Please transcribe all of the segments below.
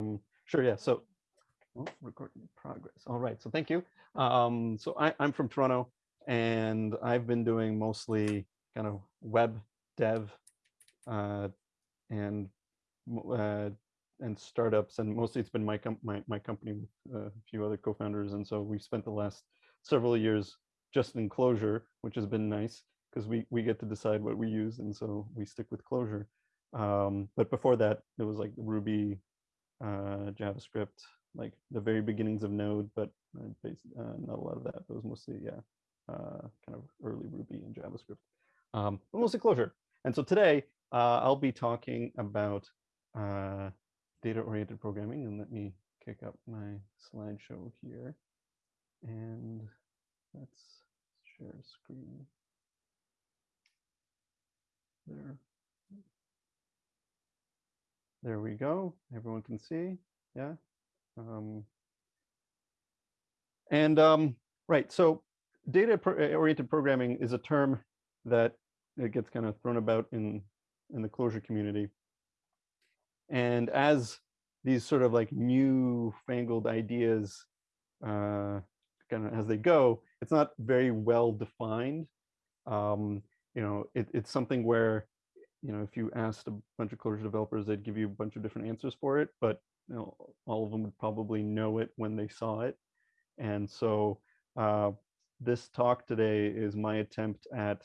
Um, sure, yeah. So, oh, recording in progress. All right. So, thank you. Um, so, I, I'm from Toronto, and I've been doing mostly kind of web dev uh, and uh, and startups, and mostly it's been my com my my company with a few other co-founders, and so we've spent the last several years just in Clojure, which has been nice because we we get to decide what we use, and so we stick with Clojure. Um, but before that, it was like Ruby, uh, JavaScript, like the very beginnings of Node, but uh, uh, not a lot of that. It was mostly, yeah, uh, kind of early Ruby and JavaScript, um, but mostly Clojure. And so today uh, I'll be talking about data-oriented programming. And let me kick up my slideshow here. And let's share screen there. There we go. Everyone can see. Yeah. Um, and um, right, so data-oriented programming is a term that it gets kind of thrown about in in the Clojure community. And as these sort of like new fangled ideas uh, kind of as they go, it's not very well defined. Um, you know, it, it's something where you know, if you asked a bunch of Clojure developers, they'd give you a bunch of different answers for it, but you know, all of them would probably know it when they saw it. And so uh, this talk today is my attempt at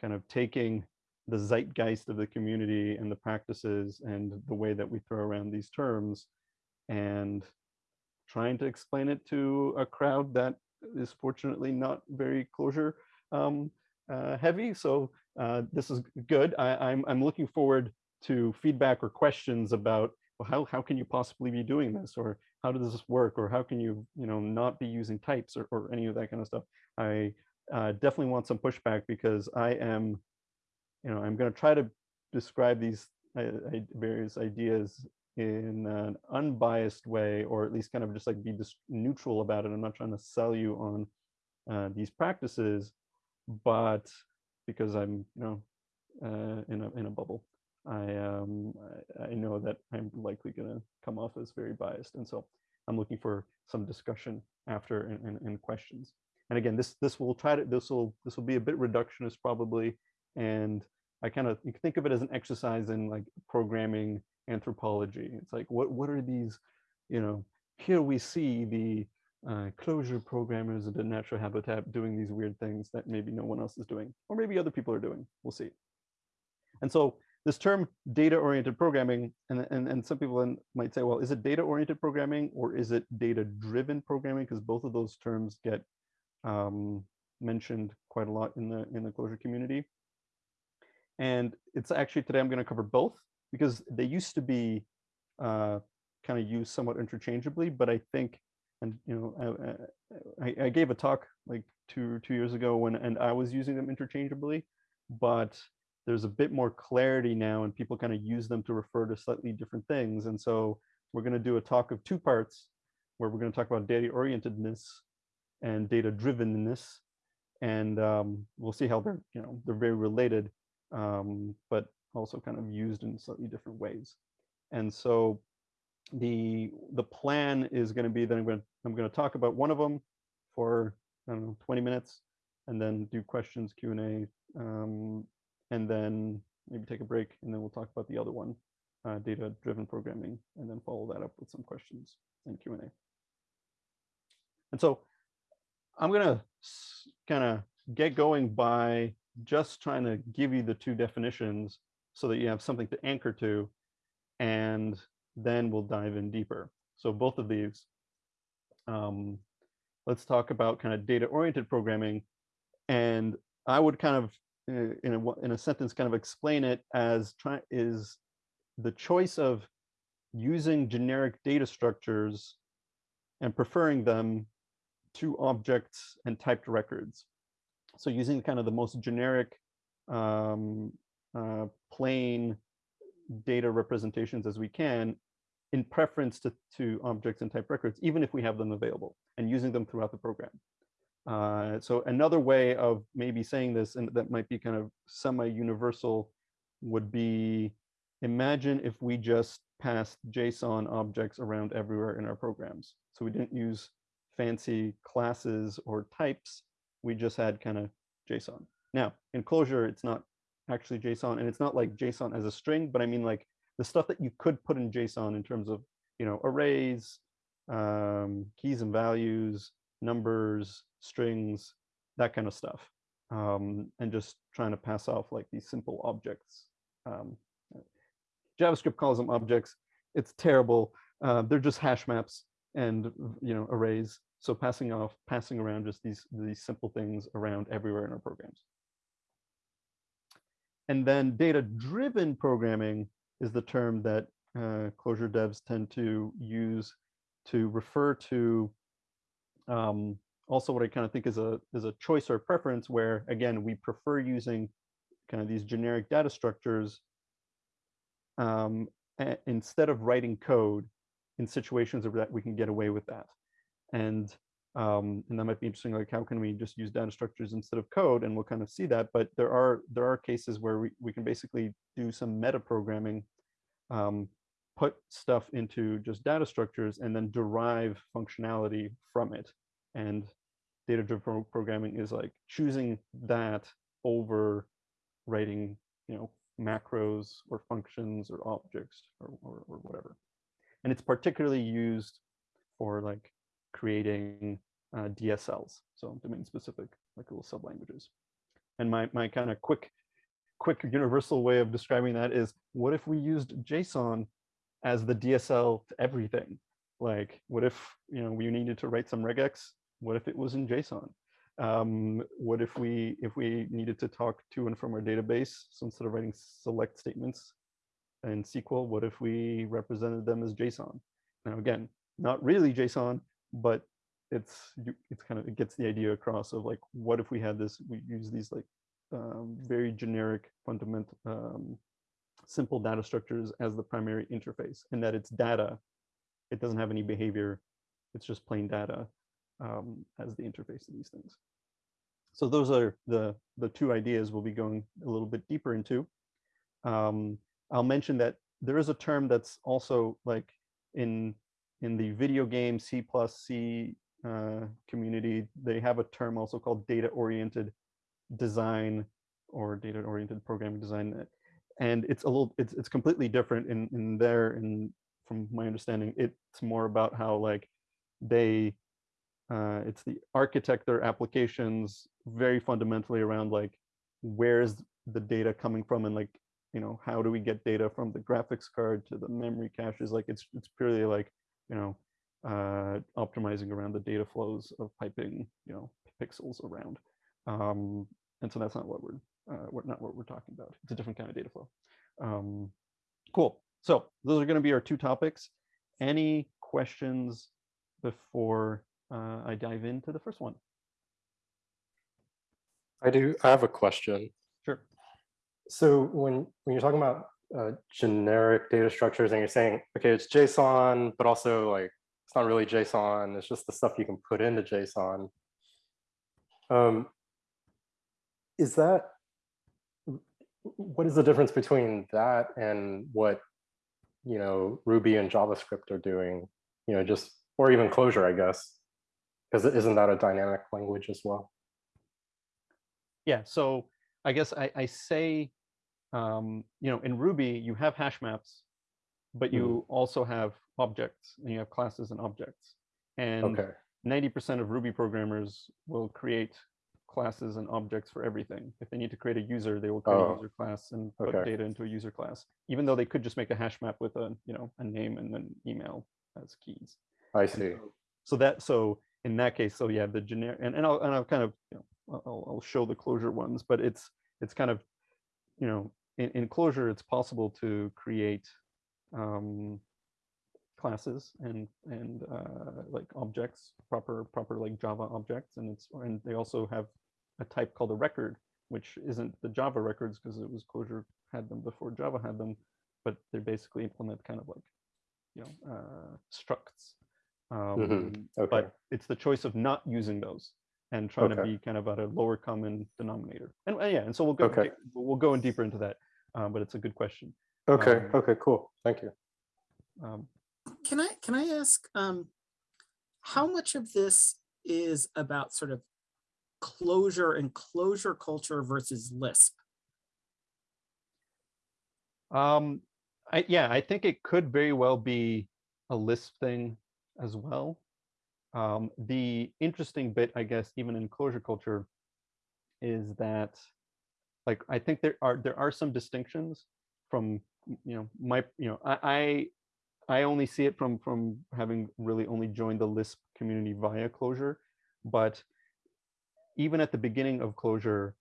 kind of taking the zeitgeist of the community and the practices and the way that we throw around these terms and trying to explain it to a crowd that is fortunately not very Clojure um, uh, heavy. So uh, this is good. I, I'm, I'm looking forward to feedback or questions about well, how, how can you possibly be doing this or how does this work or how can you you know not be using types or, or any of that kind of stuff. I uh, definitely want some pushback because I am, you know, I'm going to try to describe these uh, various ideas in an unbiased way or at least kind of just like be neutral about it. I'm not trying to sell you on uh, these practices, but because I'm, you know, uh, in a in a bubble. I um I, I know that I'm likely going to come off as very biased, and so I'm looking for some discussion after and, and, and questions. And again, this this will try to this will this will be a bit reductionist probably, and I kind of think of it as an exercise in like programming anthropology. It's like what what are these, you know, here we see the uh, Clojure programmers at natural habitat doing these weird things that maybe no one else is doing, or maybe other people are doing. We'll see. And so this term data-oriented programming, and, and, and some people might say, well, is it data-oriented programming or is it data-driven programming? Because both of those terms get um, mentioned quite a lot in the in the Clojure community. And it's actually today I'm going to cover both because they used to be uh, kind of used somewhat interchangeably, but I think and you know I, I, I, gave a talk like two two years ago when and I was using them interchangeably, but there's a bit more clarity now and people kind of use them to refer to slightly different things. And so we're going to do a talk of two parts where we're going to talk about data orientedness and data drivenness. And um, we'll see how they're, you know, they're very related, um, but also kind of used in slightly different ways. And so the the plan is going to be that I'm going to I'm going to talk about one of them for I don't know 20 minutes, and then do questions Q and A, um, and then maybe take a break, and then we'll talk about the other one, uh, data-driven programming, and then follow that up with some questions and Q and A. And so I'm going to kind of get going by just trying to give you the two definitions so that you have something to anchor to and then we'll dive in deeper. So both of these, um, let's talk about kind of data-oriented programming. And I would kind of, in a, in a sentence, kind of explain it as try, is the choice of using generic data structures and preferring them to objects and typed records. So using kind of the most generic um, uh, plain data representations as we can in preference to, to objects and type records, even if we have them available and using them throughout the program. Uh, so another way of maybe saying this, and that might be kind of semi-universal, would be imagine if we just passed JSON objects around everywhere in our programs. So we didn't use fancy classes or types. We just had kind of JSON. Now, in Clojure, it's not actually JSON, and it's not like JSON as a string, but I mean like the stuff that you could put in JSON in terms of, you know, arrays, um, keys and values, numbers, strings, that kind of stuff. Um, and just trying to pass off like these simple objects. Um, JavaScript calls them objects. It's terrible. Uh, they're just hash maps and you know arrays. So passing off, passing around just these these simple things around everywhere in our programs. And then data-driven programming is the term that uh, Clojure devs tend to use to refer to um, also what I kind of think is a is a choice or preference where again we prefer using kind of these generic data structures um, instead of writing code in situations where that we can get away with that. And um, and that might be interesting, like how can we just use data structures instead of code? And we'll kind of see that. But there are there are cases where we, we can basically do some meta programming, um, put stuff into just data structures and then derive functionality from it. And data-driven programming is like choosing that over writing, you know, macros or functions or objects or, or, or whatever. And it's particularly used for like creating uh, DSLs, so domain specific, like little sublanguages. And my, my kind of quick, quick universal way of describing that is, what if we used JSON as the DSL to everything? Like, what if you know we needed to write some regex? What if it was in JSON? Um, what if we if we needed to talk to and from our database? So instead of writing select statements in SQL, what if we represented them as JSON? Now again, not really JSON, but it's it's kind of it gets the idea across of like what if we had this we use these like um, very generic fundamental um, simple data structures as the primary interface and that it's data it doesn't have any behavior it's just plain data um, as the interface to these things. So those are the, the two ideas we'll be going a little bit deeper into. Um, I'll mention that there is a term that's also like in in the video game C plus C uh, community, they have a term also called data-oriented design or data-oriented programming design. And it's a little, it's, it's completely different in, in there. And from my understanding, it's more about how like they uh, it's the architect their applications very fundamentally around like where's the data coming from and like you know how do we get data from the graphics card to the memory caches like it's it's purely like you know uh, optimizing around the data flows of piping you know pixels around um, and so that's not what we're, uh, we're not what we're talking about it's a different kind of data flow um, cool so those are going to be our two topics any questions before uh, I dive into the first one. I do. I have a question. Sure. So when when you're talking about uh, generic data structures and you're saying, okay, it's JSON, but also like it's not really JSON. It's just the stuff you can put into JSON. Um, is that what is the difference between that and what you know Ruby and JavaScript are doing? You know, just or even Clojure, I guess. Because isn't that a dynamic language as well? Yeah, so I guess I, I say, um, you know, in Ruby, you have hash maps, but you mm. also have objects and you have classes and objects. And 90% of Ruby programmers will create classes and objects for everything. If they need to create a user, they will create oh. a user class and put okay. data into a user class, even though they could just make a hash map with a, you know, a name and an email as keys. I see. So, so, that, so in that case, so yeah, the generic, and, and I'll, and I'll kind of, you know, I'll, I'll show the Clojure ones, but it's, it's kind of, you know, in, in Clojure, it's possible to create um, classes and, and uh, like objects, proper, proper like Java objects. And it's, and they also have a type called a record, which isn't the Java records because it was Clojure had them before Java had them, but they basically implement kind of like, you know, uh, structs um, mm -hmm. okay. But it's the choice of not using those and trying okay. to be kind of at a lower common denominator. And uh, yeah, and so we'll go okay. we'll go in deeper into that. Um, but it's a good question. Okay. Um, okay. Cool. Thank you. Um, Can I, can I ask, um, how much of this is about sort of Clojure and Clojure culture versus Lisp? Um, I, yeah, I think it could very well be a Lisp thing as well. Um, the interesting bit, I guess, even in Clojure culture, is that, like, I think there are there are some distinctions from, you know, my, you know, I I, I only see it from from having really only joined the Lisp community via Clojure, but even at the beginning of Clojure,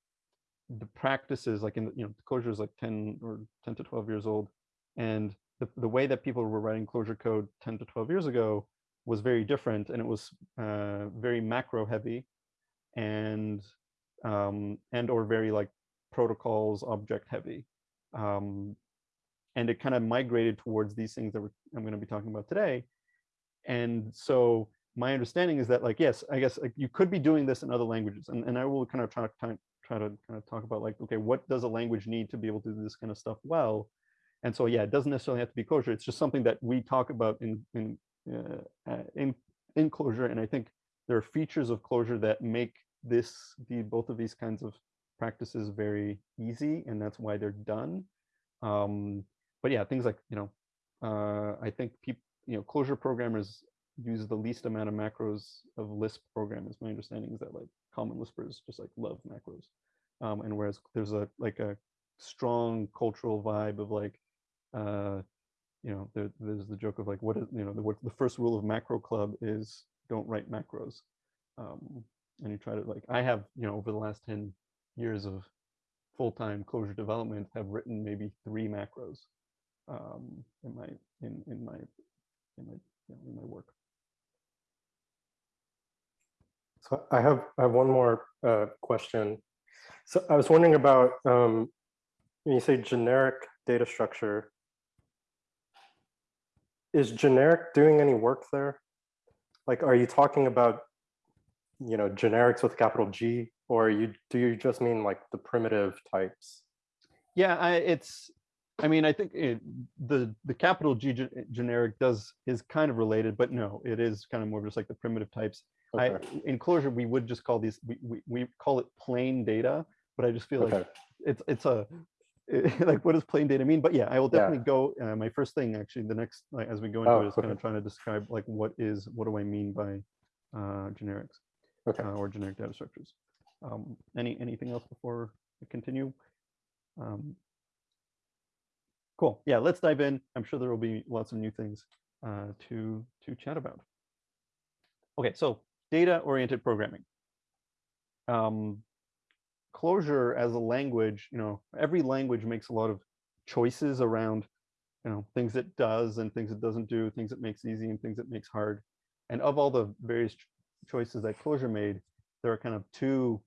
the practices like in you know Clojure is like 10 or 10 to 12 years old. And the, the way that people were writing Clojure code 10 to 12 years ago was very different and it was uh, very macro heavy and um, and or very like protocols object heavy. Um, and it kind of migrated towards these things that I'm going to be talking about today. And so my understanding is that like yes i guess like you could be doing this in other languages and, and i will kind of try, try, try to kind of talk about like okay what does a language need to be able to do this kind of stuff well? And so yeah it doesn't necessarily have to be Clojure it's just something that we talk about in in uh, uh, in in Clojure and i think there are features of Clojure that make this the both of these kinds of practices very easy and that's why they're done. Um but yeah things like you know uh i think people you know Clojure programmers use the least amount of macros of Lisp programs. My understanding is that like common Lispers just like love macros. Um, and whereas there's a like a strong cultural vibe of like, uh, you know, there, there's the joke of like, what is, you know, the, what, the first rule of macro club is don't write macros. Um, and you try to like, I have, you know, over the last 10 years of full-time Clojure development have written maybe three macros um, in my, in, in my, in my, you know, in my work. So I have I have one more uh, question. So I was wondering about um, when you say generic data structure, is generic doing any work there? Like, are you talking about, you know, generics with capital G, or you do you just mean like the primitive types? Yeah, I, it's. I mean, I think it, the the capital G generic does is kind of related, but no, it is kind of more just like the primitive types. Okay. I, in Clojure, we would just call these, we, we, we call it plain data, but I just feel like it's, it's a, like, what does plain data mean? But yeah, I will Yeah. definitely go, uh, my first thing, actually, the next, like, as we go into Oh, it, is kind of trying to describe like, what is, what do I mean by uh, generics Okay. uh, or generic data structures? Um, any, anything else before we continue? Um, Cool. Yeah, let's dive in. I'm sure there will be lots of new things uh, to to chat about. Okay, so data-oriented programming. Um, Clojure as a language, you know, every language makes a lot of choices around, you know, things it does and things it doesn't do, things it makes easy and things it makes hard. And of all the various choices that Clojure made, there are kind of two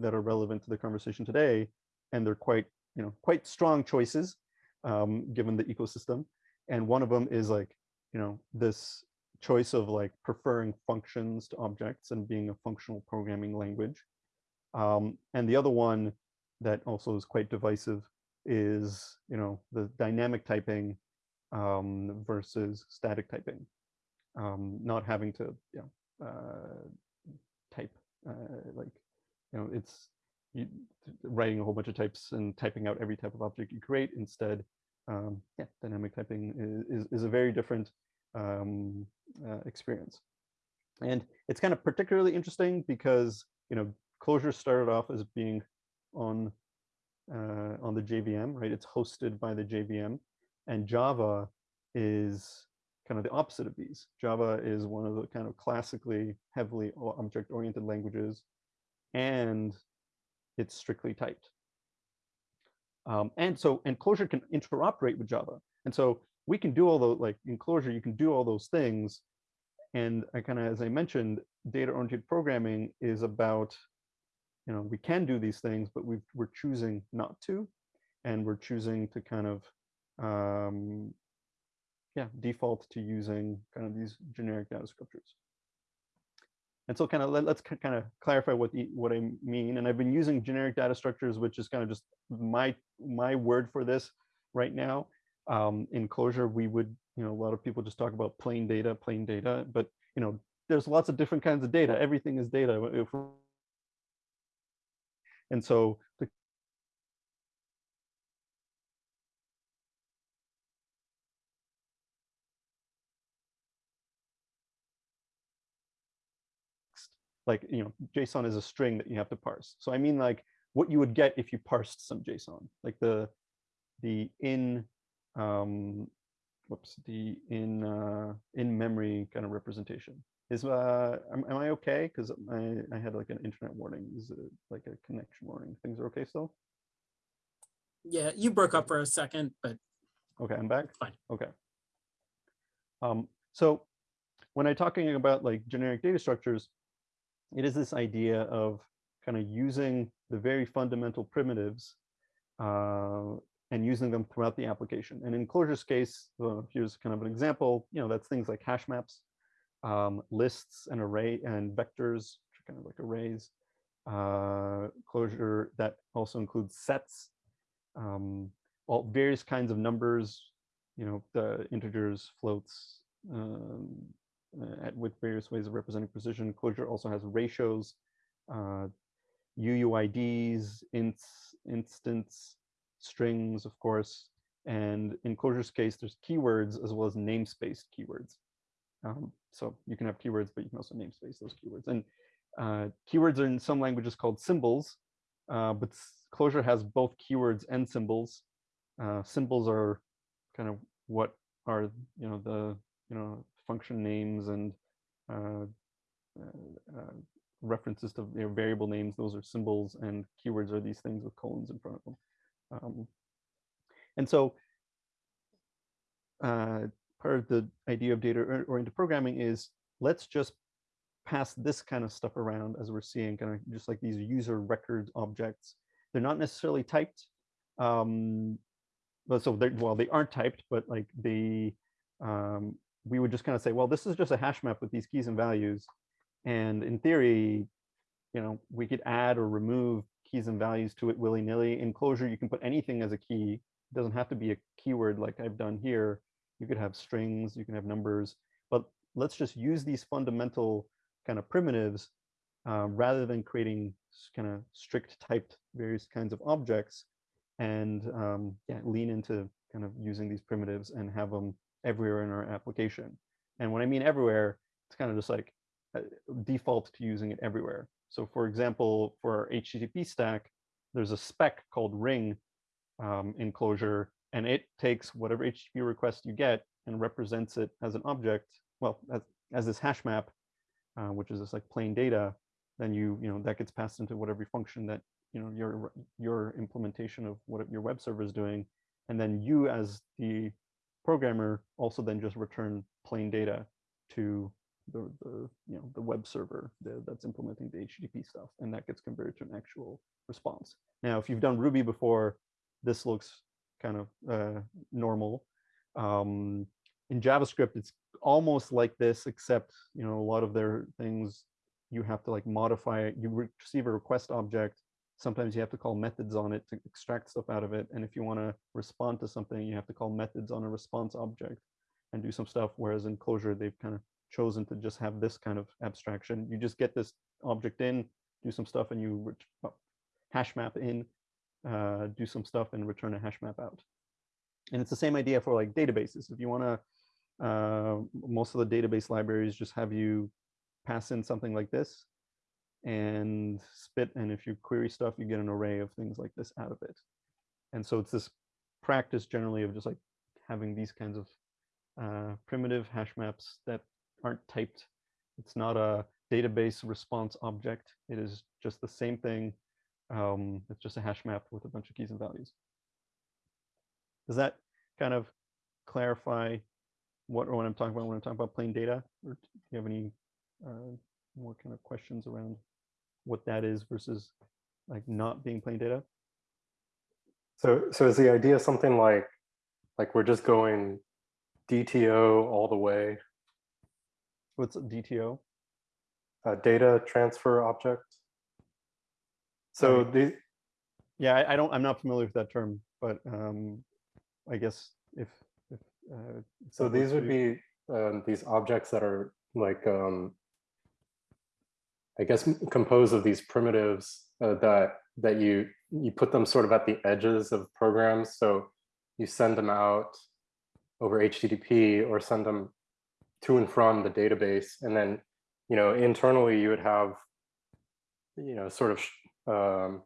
that are relevant to the conversation today, and they're quite, you know, quite strong choices um, given the ecosystem. And one of them is like, you know, this choice of like preferring functions to objects and being a functional programming language. Um, and the other one that also is quite divisive is, you know, the dynamic typing um, versus static typing. Um, not having to, you know, uh, type uh, like, you know, it's you, writing a whole bunch of types and typing out every type of object you create. Instead, um, yeah, dynamic typing is, is, is a very different um, uh, experience. And it's kind of particularly interesting because, you know, Clojure started off as being on uh, on the JVM, right? It's hosted by the JVM, and Java is kind of the opposite of these. Java is one of the kind of classically heavily object-oriented languages, and it's strictly typed. Um, and so, and Clojure can interoperate with Java. And so we can do all those, like enclosure, you can do all those things. And I kind of, as I mentioned, data-oriented programming is about, you know, we can do these things, but we we're choosing not to. And we're choosing to kind of, um, yeah, default to using kind of these generic data structures. And so kind of let, us kind of clarify what the, what I mean. And I've been using generic data structures, which is kind of just my my word for this right now. Um, in Clojure, we would you know, a lot of people just talk about plain data, plain data, but you know, there's lots of different kinds of data. Everything is data. And so the like you know json is a string that you have to parse so i mean like what you would get if you parsed some json like the the in um whoops the in uh in memory kind of representation. Is uh am, am i okay? Because i i had like an internet warning. Is it like a connection warning? Things are okay still? Yeah, you broke up for a second, but okay i'm back? fine. Okay. Um, so when I'm talking about like generic data structures, it is this idea of kind of using the very fundamental primitives uh, and using them throughout the application. And in Clojure's case, well, here's kind of an example, you know, that's things like hash maps, um, lists and array and vectors, which are kind of like arrays. Uh, Clojure that also includes sets, um, all various kinds of numbers, you know, the integers, floats, um, uh, at, with various ways of representing precision. Clojure also has ratios, uh, UUIDs, ints, instants, strings, of course. And in Clojure's case, there's keywords as well as namespaced keywords. Um, so you can have keywords, but you can also namespace those keywords. And uh, keywords are in some languages called symbols, uh, but Clojure has both keywords and symbols. Uh, symbols are kind of what are you know the you know function names and uh, uh, references to you know, variable names. Those are symbols, and keywords are these things with colons in front of them. Um, and so uh, part of the idea of data-oriented programming is let's just pass this kind of stuff around as we're seeing, kind of just like these user record objects. They're not necessarily typed. Um, but so well, they aren't typed, but like they, um, we would just kind of say, well, this is just a hash map with these keys and values. And in theory, you know, we could add or remove keys and values to it willy-nilly. In Clojure, you can put anything as a key. It doesn't have to be a keyword like I've done here. You could have strings, you can have numbers, but let's just use these fundamental kind of primitives uh, rather than creating kind of strict typed various kinds of objects and um, yeah, lean into kind of using these primitives and have them everywhere in our application. And when I mean everywhere, it's kind of just like uh, default to using it everywhere. So for example, for our HTTP stack, there's a spec called ring um, in Clojure, and it takes whatever HTTP request you get and represents it as an object, well, as, as this hash map, uh, which is this like plain data, then you, you know, that gets passed into whatever function that, you know, your, your implementation of what your web server is doing. And then you as the programmer also then just return plain data to the, the you know the web server the, that's implementing the HTTP stuff, and that gets converted to an actual response. Now, if you've done Ruby before, this looks kind of uh, normal. Um, in JavaScript, it's almost like this, except you know a lot of their things you have to like modify. You receive a request object. Sometimes you have to call methods on it to extract stuff out of it. And if you want to respond to something, you have to call methods on a response object and do some stuff. Whereas in Clojure, they've kind of chosen to just have this kind of abstraction. You just get this object in, do some stuff, and you oh, hash map in, uh, do some stuff, and return a hash map out. And it's the same idea for like databases. If you want to, uh, most of the database libraries just have you pass in something like this and spit. And if you query stuff, you get an array of things like this out of it. And so it's this practice generally of just like having these kinds of uh, primitive hash maps that aren't typed. It's not a database response object. It is just the same thing. Um, it's just a hash map with a bunch of keys and values. Does that kind of clarify what or what I'm talking about when I'm talking about plain data? Or do you have any uh, more kind of questions around what that is versus like not being plain data? So, so is the idea something like, like we're just going DTO all the way, What's DTO? uh, data transfer object? So the, Yeah, I, I don't. I'm not familiar with that term, but um, I guess if if uh, So these would be um, these objects that are like, um, I guess, composed of these primitives uh, that that you you put them sort of at the edges of programs. So you send them out over HTTP or send them to and from the database, and then you know internally you would have you know sort of um,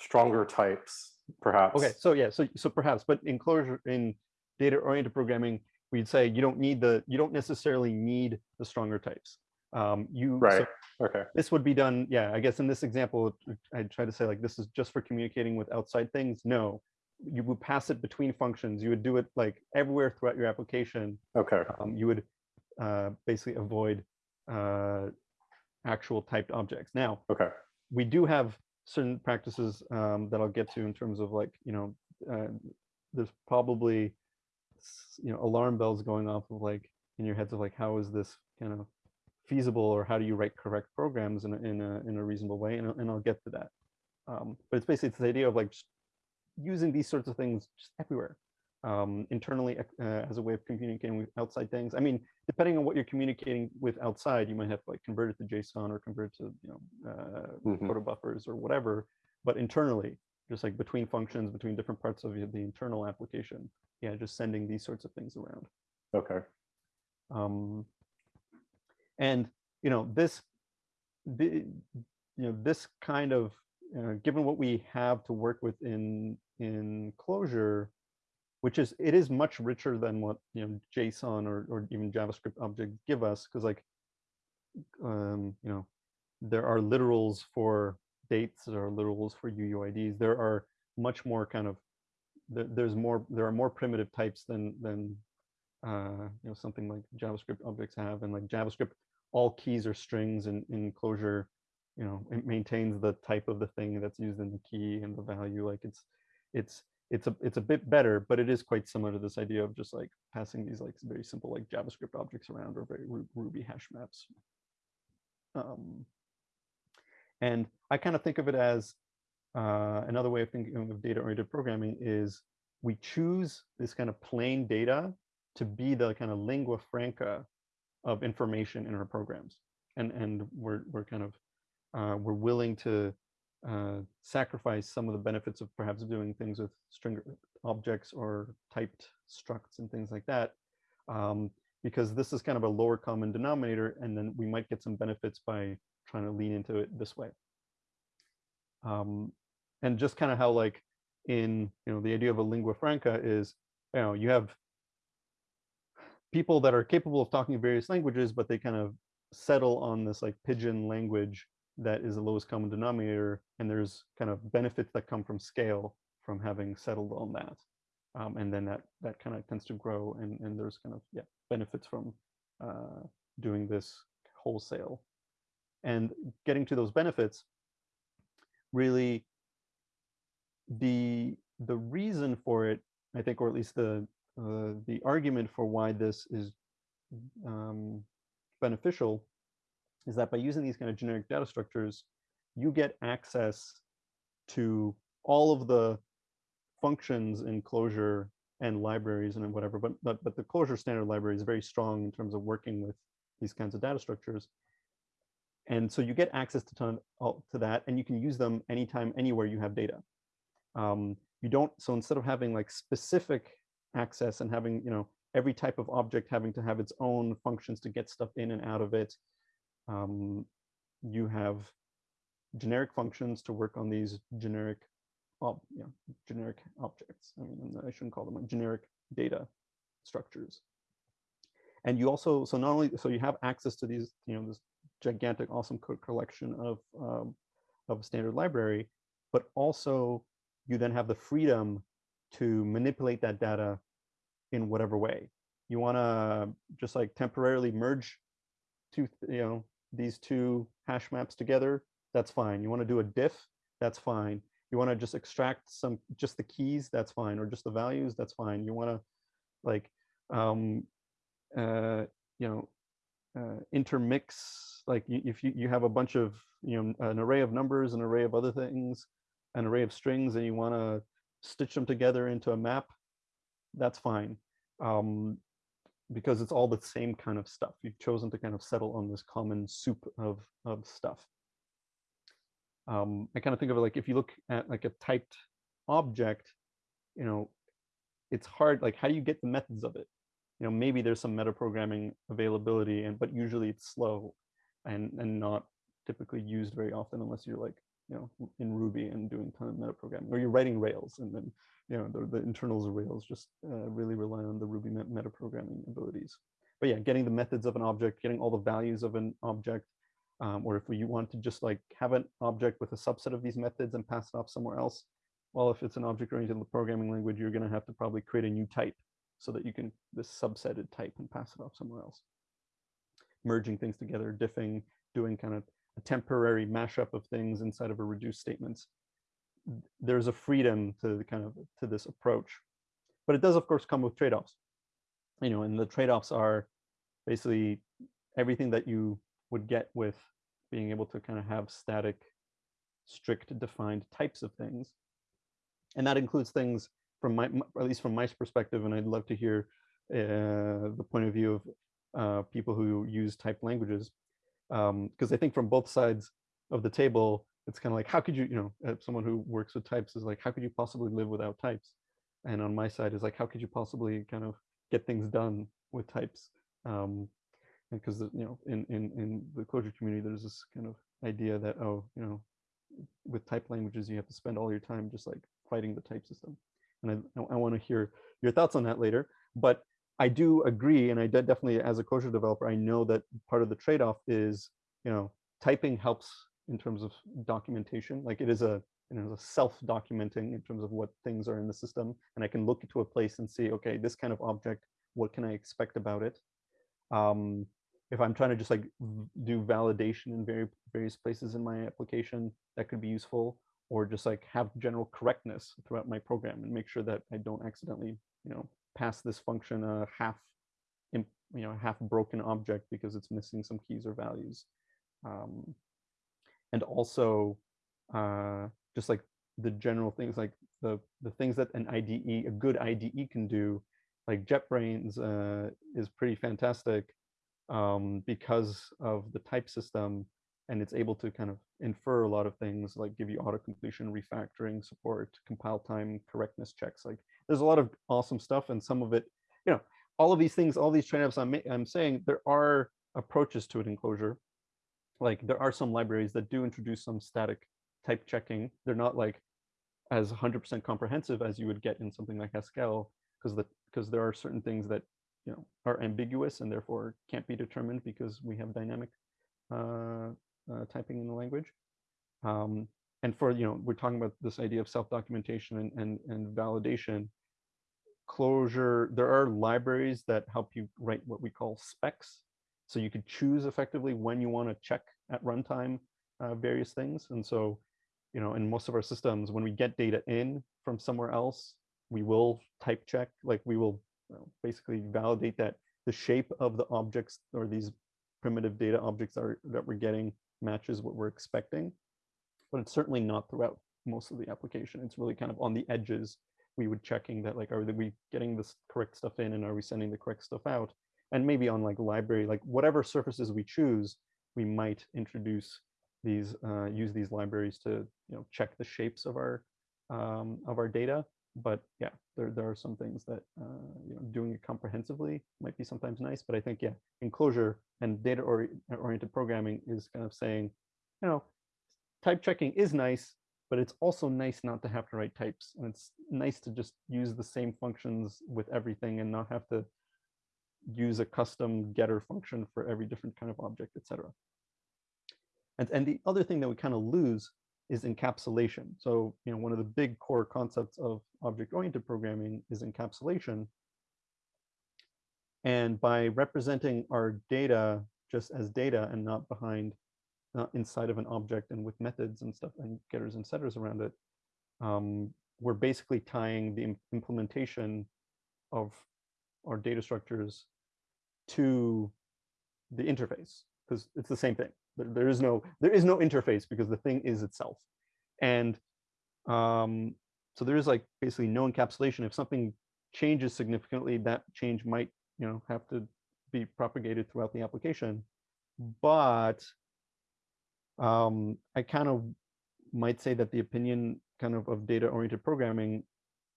stronger types, perhaps. Okay, so yeah, so so perhaps, but in Clojure in data-oriented programming, we'd say you don't need the you don't necessarily need the stronger types. Um, you so Right. Okay. this would be done, yeah, I guess in this example, I try to say like this is just for communicating with outside things. No, you would pass it between functions. You would do it like everywhere throughout your application. Okay. Um, you would uh, basically avoid uh, actual typed objects. Now, Okay. we do have certain practices um, that I'll get to in terms of like, you know, uh, there's probably, you know, alarm bells going off of like in your heads of like, how is this kind of feasible or how do you write correct programs in a, in a, in a reasonable way? And, I'll- and I'll get to that. Um, but it's basically it's the idea of like just using these sorts of things just everywhere um, internally uh, as a way of communicating with outside things. I mean, depending on what you're communicating with outside, you might have to like convert it to JSON or convert it to you know uh, Mhm. proto buffers or whatever. But internally, just like between functions, between different parts of the the internal application, yeah, just sending these sorts of things around. Okay. Um, and you know this, the, you know this kind of uh, given what we have to work with in in Clojure, which is it is much richer than what you know JSON or or even JavaScript objects give us because like um, you know there are literals for dates, there are literals for UUIDs. There are much more kind of there, there's more there are more primitive types than than uh, you know something like JavaScript objects have, and like JavaScript, all keys are strings, and in Clojure, you know, it maintains the type of the thing that's used in the key and the value. Like it's it's it's a it's a bit better, but it is quite similar to this idea of just like passing these like very simple like JavaScript objects around or very Ruby hash maps. Um, and I kind of think of it as uh, another way of thinking of data-oriented programming is we choose this kind of plain data to be the kind of lingua franca of information in our programs, and and we're we're kind of uh, we're willing to uh, sacrifice some of the benefits of perhaps doing things with string objects or typed structs and things like that, um, because this is kind of a lower common denominator, and then we might get some benefits by trying to lean into it this way. Um, and just kind of how like in you know the idea of a lingua franca is you know you have people that are capable of talking various languages, but they kind of settle on this like pidgin language that is the lowest common denominator, and there's kind of benefits that come from scale from having settled on that. Um, and then that that kind of tends to grow, and and there's kind of yeah benefits from uh, doing this wholesale, and getting to those benefits. Really, the the reason for it, I think, or at least the uh, the argument for why this is um, beneficial is that by using these kind of generic data structures, you get access to all of the functions in Clojure and libraries and whatever, but, but, but the Clojure standard library is very strong in terms of working with these kinds of data structures. And so you get access to, ton, to that, and you can use them anytime, anywhere you have data. Um, you don't, so instead of having like specific access and having, you know, every type of object having to have its own functions to get stuff in and out of it, um, you have generic functions to work on these generic, ob, generic objects. I mean, I shouldn't call them like generic data structures. And you also, so not only, so you have access to these, you know, this gigantic, awesome code collection of, um, of a standard library, but also you then have the freedom to manipulate that data in whatever way. You want to just like temporarily merge two, you know, these two hash maps together, that's fine. You want to do a diff, that's fine. You want to just extract some, just the keys, that's fine, or just the values, that's fine. You want to like, um, uh, you know, uh, intermix, like if you, you have a bunch of, you know, an array of numbers, an array of other things, an array of strings, and you want to stitch them together into a map, that's fine. Um, because it's all the same kind of stuff. You've chosen to kind of settle on this common soup of, of stuff. Um, I kind of think of it like if you look at like a typed object, you know, it's hard, like how do you get the methods of it? You know, maybe there's some metaprogramming availability, and but usually it's slow and, and not typically used very often unless you're like, you know, in Ruby and doing kind of metaprogramming, or you're writing Rails and then you know, the, the internals of Rails just uh, really rely on the Ruby met metaprogramming abilities. But yeah, getting the methods of an object, getting all the values of an object, um, or if you want to just like have an object with a subset of these methods and pass it off somewhere else, well, if it's an object-oriented programming language, you're going to have to probably create a new type so that you can this subsetted type and pass it off somewhere else. Merging things together, diffing, doing kind of a temporary mashup of things inside of a reduced statements there's a freedom to the kind of to this approach, but it does of course come with trade-offs. You know, and the trade-offs are basically everything that you would get with being able to kind of have static, strict defined types of things. And that includes things from my, at least from my perspective, and I'd love to hear uh, the point of view of uh, people who use typed languages. Because um, I think from both sides of the table, it's kind of like how could you you know uh, someone who works with types is like how could you possibly live without types? And on my side is like how could you possibly kind of get things done with types? Um because you know in in in the Clojure community there's this kind of idea that oh you know with type languages you have to spend all your time just like fighting the type system. And i i want to hear your thoughts on that later but i do agree and i definitely as a Clojure developer i know that part of the trade-off is you know typing helps in terms of documentation. Like it is a you know, self-documenting in terms of what things are in the system. And I can look to a place and see, okay, this kind of object, what can I expect about it? Um, if I'm trying to just like do validation in very various places in my application, that could be useful. Or just like have general correctness throughout my program and make sure that I don't accidentally, you know, pass this function a half, you know, half broken object because it's missing some keys or values. Um, and also uh, just like the general things like the the things that an IDE, a good IDE can do, like JetBrains uh, is pretty fantastic um, because of the type system and it's able to kind of infer a lot of things like give you auto completion, refactoring support, compile time, correctness checks. Like there's a lot of awesome stuff and some of it, you know, all of these things, all these trade-offs I'm, I'm saying, there are approaches to it in Clojure like there are some libraries that do introduce some static type checking. They're not like as 100% comprehensive as you would get in something like Haskell, because the because there are certain things that you know are ambiguous and therefore can't be determined because we have dynamic uh, uh, typing in the language. Um, and for you know we're talking about this idea of self-documentation and, and and validation. Clojure there are libraries that help you write what we call specs so you could choose effectively when you want to check at runtime uh, various things. And so, you know, in most of our systems, when we get data in from somewhere else, we will type check, like we will you know, basically validate that the shape of the objects or these primitive data objects are that we're getting matches what we're expecting. But it's certainly not throughout most of the application. It's really kind of on the edges. We would checking that like, are we getting this correct stuff in and are we sending the correct stuff out? And maybe on like library, like whatever surfaces we choose, we might introduce these, uh, use these libraries to you know check the shapes of our um, of our data. But yeah, there there are some things that uh, you know doing it comprehensively might be sometimes nice. But I think yeah, in Clojure and data -ori oriented programming is kind of saying, you know, type checking is nice, but it's also nice not to have to write types. And it's nice to just use the same functions with everything and not have to use a custom getter function for every different kind of object, etc. And, and the other thing that we kind of lose is encapsulation. So, you know, one of the big core concepts of object-oriented programming is encapsulation. And by representing our data just as data and not behind, inside of an object and with methods and stuff and getters and setters around it, um, we're basically tying the implementation of our data structures to the interface because it's the same thing. There, there is no there is no interface because the thing is itself, and um, so there is like basically no encapsulation. If something changes significantly, that change might, you know, have to be propagated throughout the application. But um, I kind of might say that the opinion kind of of data-oriented programming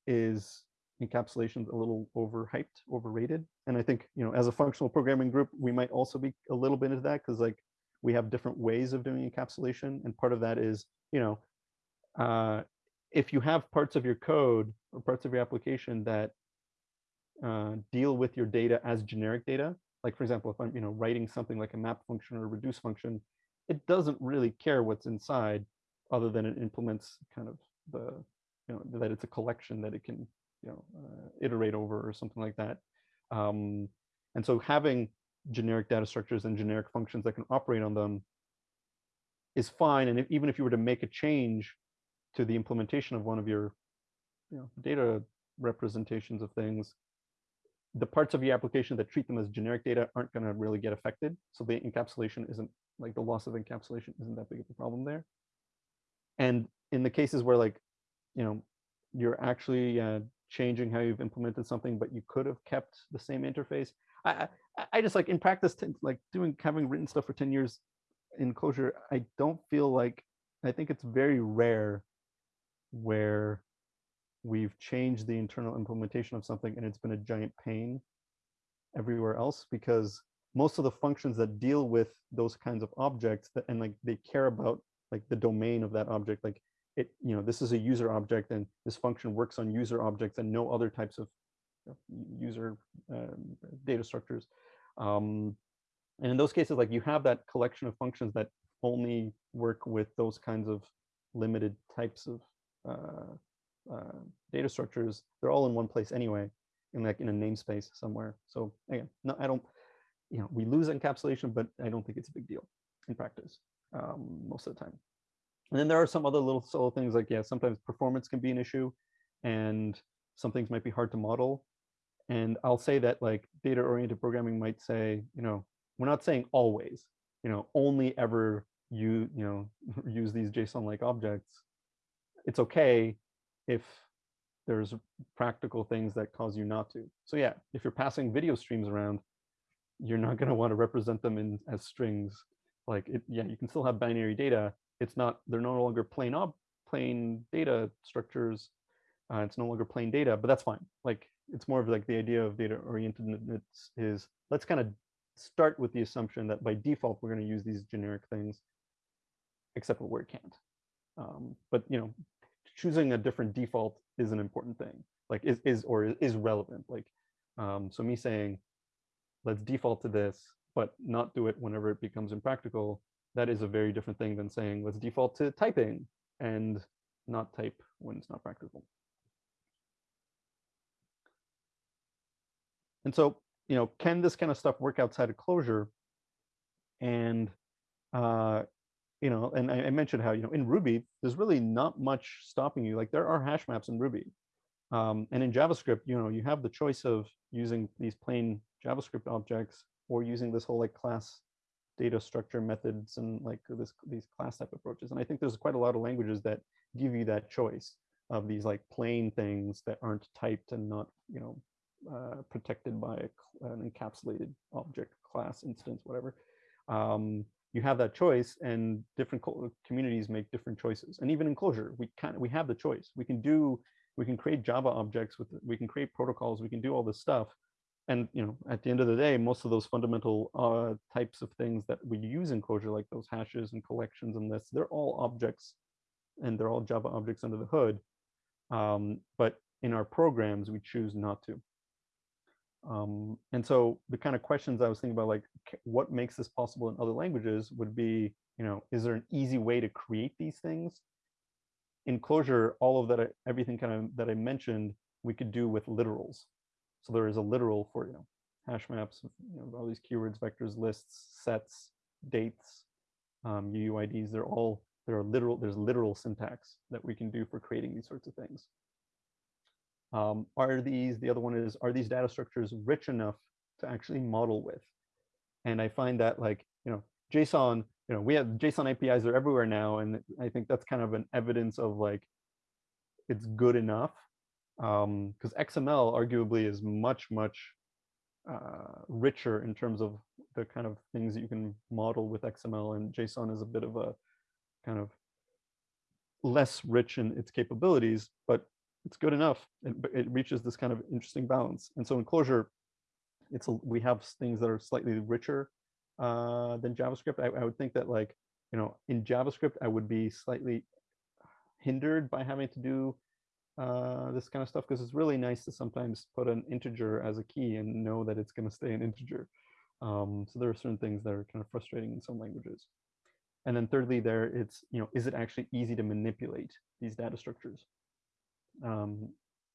is encapsulation a little overhyped, overrated. And I think, you know, as a functional programming group, we might also be a little bit into that because like we have different ways of doing encapsulation. And part of that is, you know, uh, if you have parts of your code or parts of your application that uh, deal with your data as generic data, like for example, if I'm, you know, writing something like a map function or a reduce function, it doesn't really care what's inside other than it implements kind of the, you know, that it's a collection that it can, you know, uh, iterate over or something like that. Um, and so having generic data structures and generic functions that can operate on them is fine. And if, even if you were to make a change to the implementation of one of your you know, data representations of things, the parts of your application that treat them as generic data aren't going to really get affected. So the encapsulation isn't like the loss of encapsulation isn't that big of a problem there. And in the cases where like, you know, you're actually uh, changing how you've implemented something, but you could have kept the same interface. I, I, I just like in practice, like doing having written stuff for 10 years in Clojure, I don't feel like, I think it's very rare where we've changed the internal implementation of something and it's been a giant pain everywhere else because most of the functions that deal with those kinds of objects that, and like they care about like the domain of that object like it you know this is a user object and this function works on user objects and no other types of user um, data structures um, and in those cases like you have that collection of functions that only work with those kinds of limited types of uh, uh, data structures, they're all in one place anyway, in like in a namespace somewhere. So again, no, I don't, you know, we lose encapsulation, but I don't think it's a big deal in practice um, most of the time. And then there are some other little solo things like, yeah, sometimes performance can be an issue and some things might be hard to model. And I'll say that like data oriented programming might say, you know, we're not saying always, you know, only ever you, you know, use these JSON like objects. It's okay if there's practical things that cause you not to. So yeah, if you're passing video streams around, you're not going to want to represent them in as strings. Like it, yeah, you can still have binary data. It's not, they're no longer plain up, plain data structures. Uh, it's no longer plain data, but that's fine. Like it's more of like the idea of data orientedness is let's kind of start with the assumption that by default, we're going to use these generic things, except for where it can't. Um, but you know, choosing a different default is an important thing, like is, is or is relevant. Like, um, so me saying, let's default to this, but not do it whenever it becomes impractical, that is a very different thing than saying, let's default to typing and not type when it's not practical. And so, you know, can this kind of stuff work outside of Clojure? And uh, you know, and I, I, mentioned how, you know, in Ruby, there's really not much stopping you. Like there are hash maps in Ruby. Um, and in JavaScript, you know, you have the choice of using these plain JavaScript objects or using this whole like class data structure methods and like this these class type approaches. And I think there's quite a lot of languages that give you that choice of these like plain things that aren't typed and not, you know, uh, protected by an encapsulated object class instance, whatever. Um, you have that choice and different communities make different choices. And even in Clojure, we can we have the choice. We can do, we can create Java objects with, we can create protocols, we can do all this stuff. And you know, at the end of the day, most of those fundamental uh, types of things that we use in Clojure, like those hashes and collections and lists, they're all objects and they're all Java objects under the hood. Um, but in our programs, we choose not to. Um, and so the kind of questions I was thinking about, like what makes this possible in other languages would be, you know, is there an easy way to create these things? In Clojure, all of that, everything kind of that I mentioned, we could do with literals. So there is a literal for, you know, hash maps, you know, all these keywords, vectors, lists, sets, dates, um, UUIDs, they're all, there are literal, there's literal syntax that we can do for creating these sorts of things. Um, are these, the other one is, are these data structures rich enough to actually model with? And I find that like, you know, JSON, you know, we have JSON APIs are everywhere now. And I think that's kind of an evidence of like, it's good enough. Because XML arguably is much, much uh, richer in terms of the kind of things that you can model with XML and JSON is a bit of a kind of less rich in its capabilities, but it's good enough. It, it reaches this kind of interesting balance. And so in Clojure, it's a, we have things that are slightly richer uh, than JavaScript. I, I would think that like, you know, in JavaScript, I would be slightly hindered by having to do uh, this kind of stuff because it's really nice to sometimes put an integer as a key and know that it's going to stay an integer. Um, so there are certain things that are kind of frustrating in some languages. And then thirdly, there it's, you know, is it actually easy to manipulate these data structures? Um,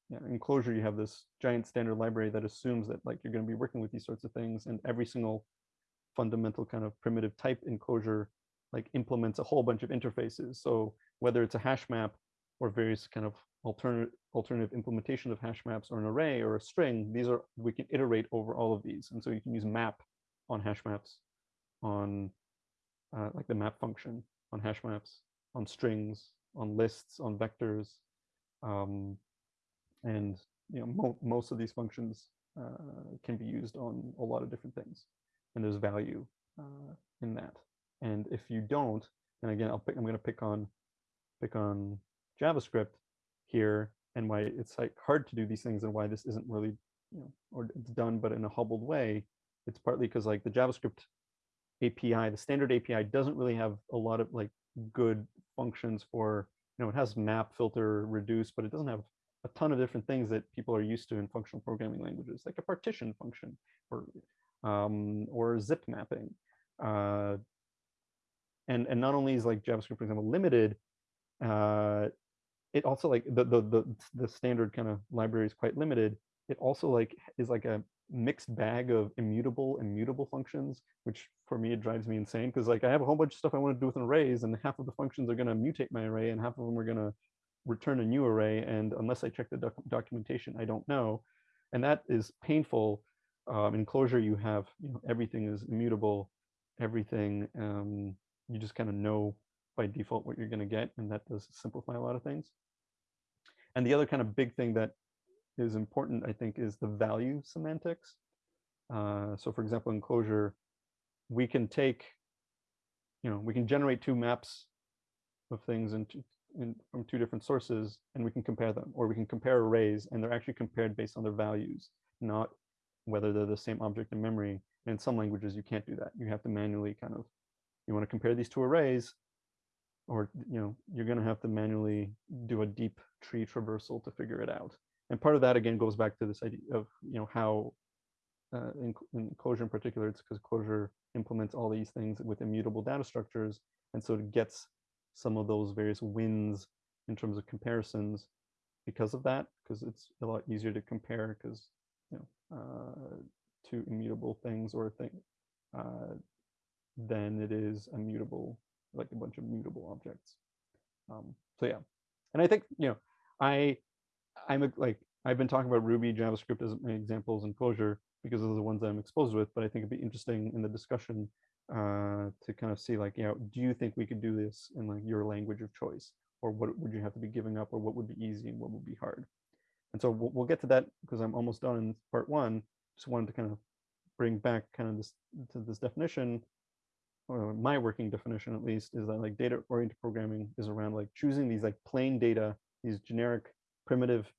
yeah, in Clojure, you have this giant standard library that assumes that like you're going to be working with these sorts of things and every single fundamental kind of primitive type in Clojure like implements a whole bunch of interfaces. So whether it's a hash map or various kind of alternative alternative implementation of hash maps or an array or a string, these are we can iterate over all of these. And so you can use map on hash maps, on uh, like the map function on hash maps, on strings, on lists, on vectors, um, and you know mo most of these functions uh, can be used on a lot of different things, and there's value uh, in that. And if you don't, and again, I'll pick, I'm going to pick on pick on JavaScript here and why it's like hard to do these things and why this isn't really, you know, or it's done, but in a hobbled way. It's partly because like the JavaScript API, the standard API doesn't really have a lot of like good functions for, you know, it has map, filter, reduce, but it doesn't have a ton of different things that people are used to in functional programming languages, like a partition function or um, or zip mapping. Uh, and and not only is like JavaScript, for example, limited, uh, it also like the, the the the standard kind of library is quite limited. It also like is like a mixed bag of immutable and mutable functions, which for me it drives me insane because like I have a whole bunch of stuff I want to do with arrays, and half of the functions are going to mutate my array, and half of them are going to return a new array. And unless I check the doc documentation, I don't know, and that is painful. Um, in Clojure, you have you know everything is immutable, everything um, you just kind of know by default what you're going to get, and that does simplify a lot of things. And the other kind of big thing that is important, I think, is the value semantics. Uh, so for example, in Clojure, we can take, you know, we can generate two maps of things in, in, from two different sources, and we can compare them, or we can compare arrays, and they're actually compared based on their values, not whether they're the same object in memory. And in some languages, you can't do that. You have to manually kind of, you want to compare these two arrays, or you know you're going to have to manually do a deep tree traversal to figure it out. And part of that again goes back to this idea of you know how uh, in, in Clojure in particular it's because Clojure implements all these things with immutable data structures and so it gets some of those various wins in terms of comparisons because of that because it's a lot easier to compare because you know uh, two immutable things or a thing uh, than it is immutable like a bunch of mutable objects. Um, so yeah, and I think you know I I'm a, like I've been talking about Ruby, JavaScript as examples in Clojure because those are the ones that I'm exposed with. But I think it'd be interesting in the discussion uh, to kind of see like, you know, do you think we could do this in like your language of choice, or what would you have to be giving up, or what would be easy and what would be hard? And so we'll, we'll get to that because I'm almost done in part one. Just wanted to kind of bring back kind of this to this definition or my working definition at least is that like data oriented programming is around like choosing these like plain data these generic primitive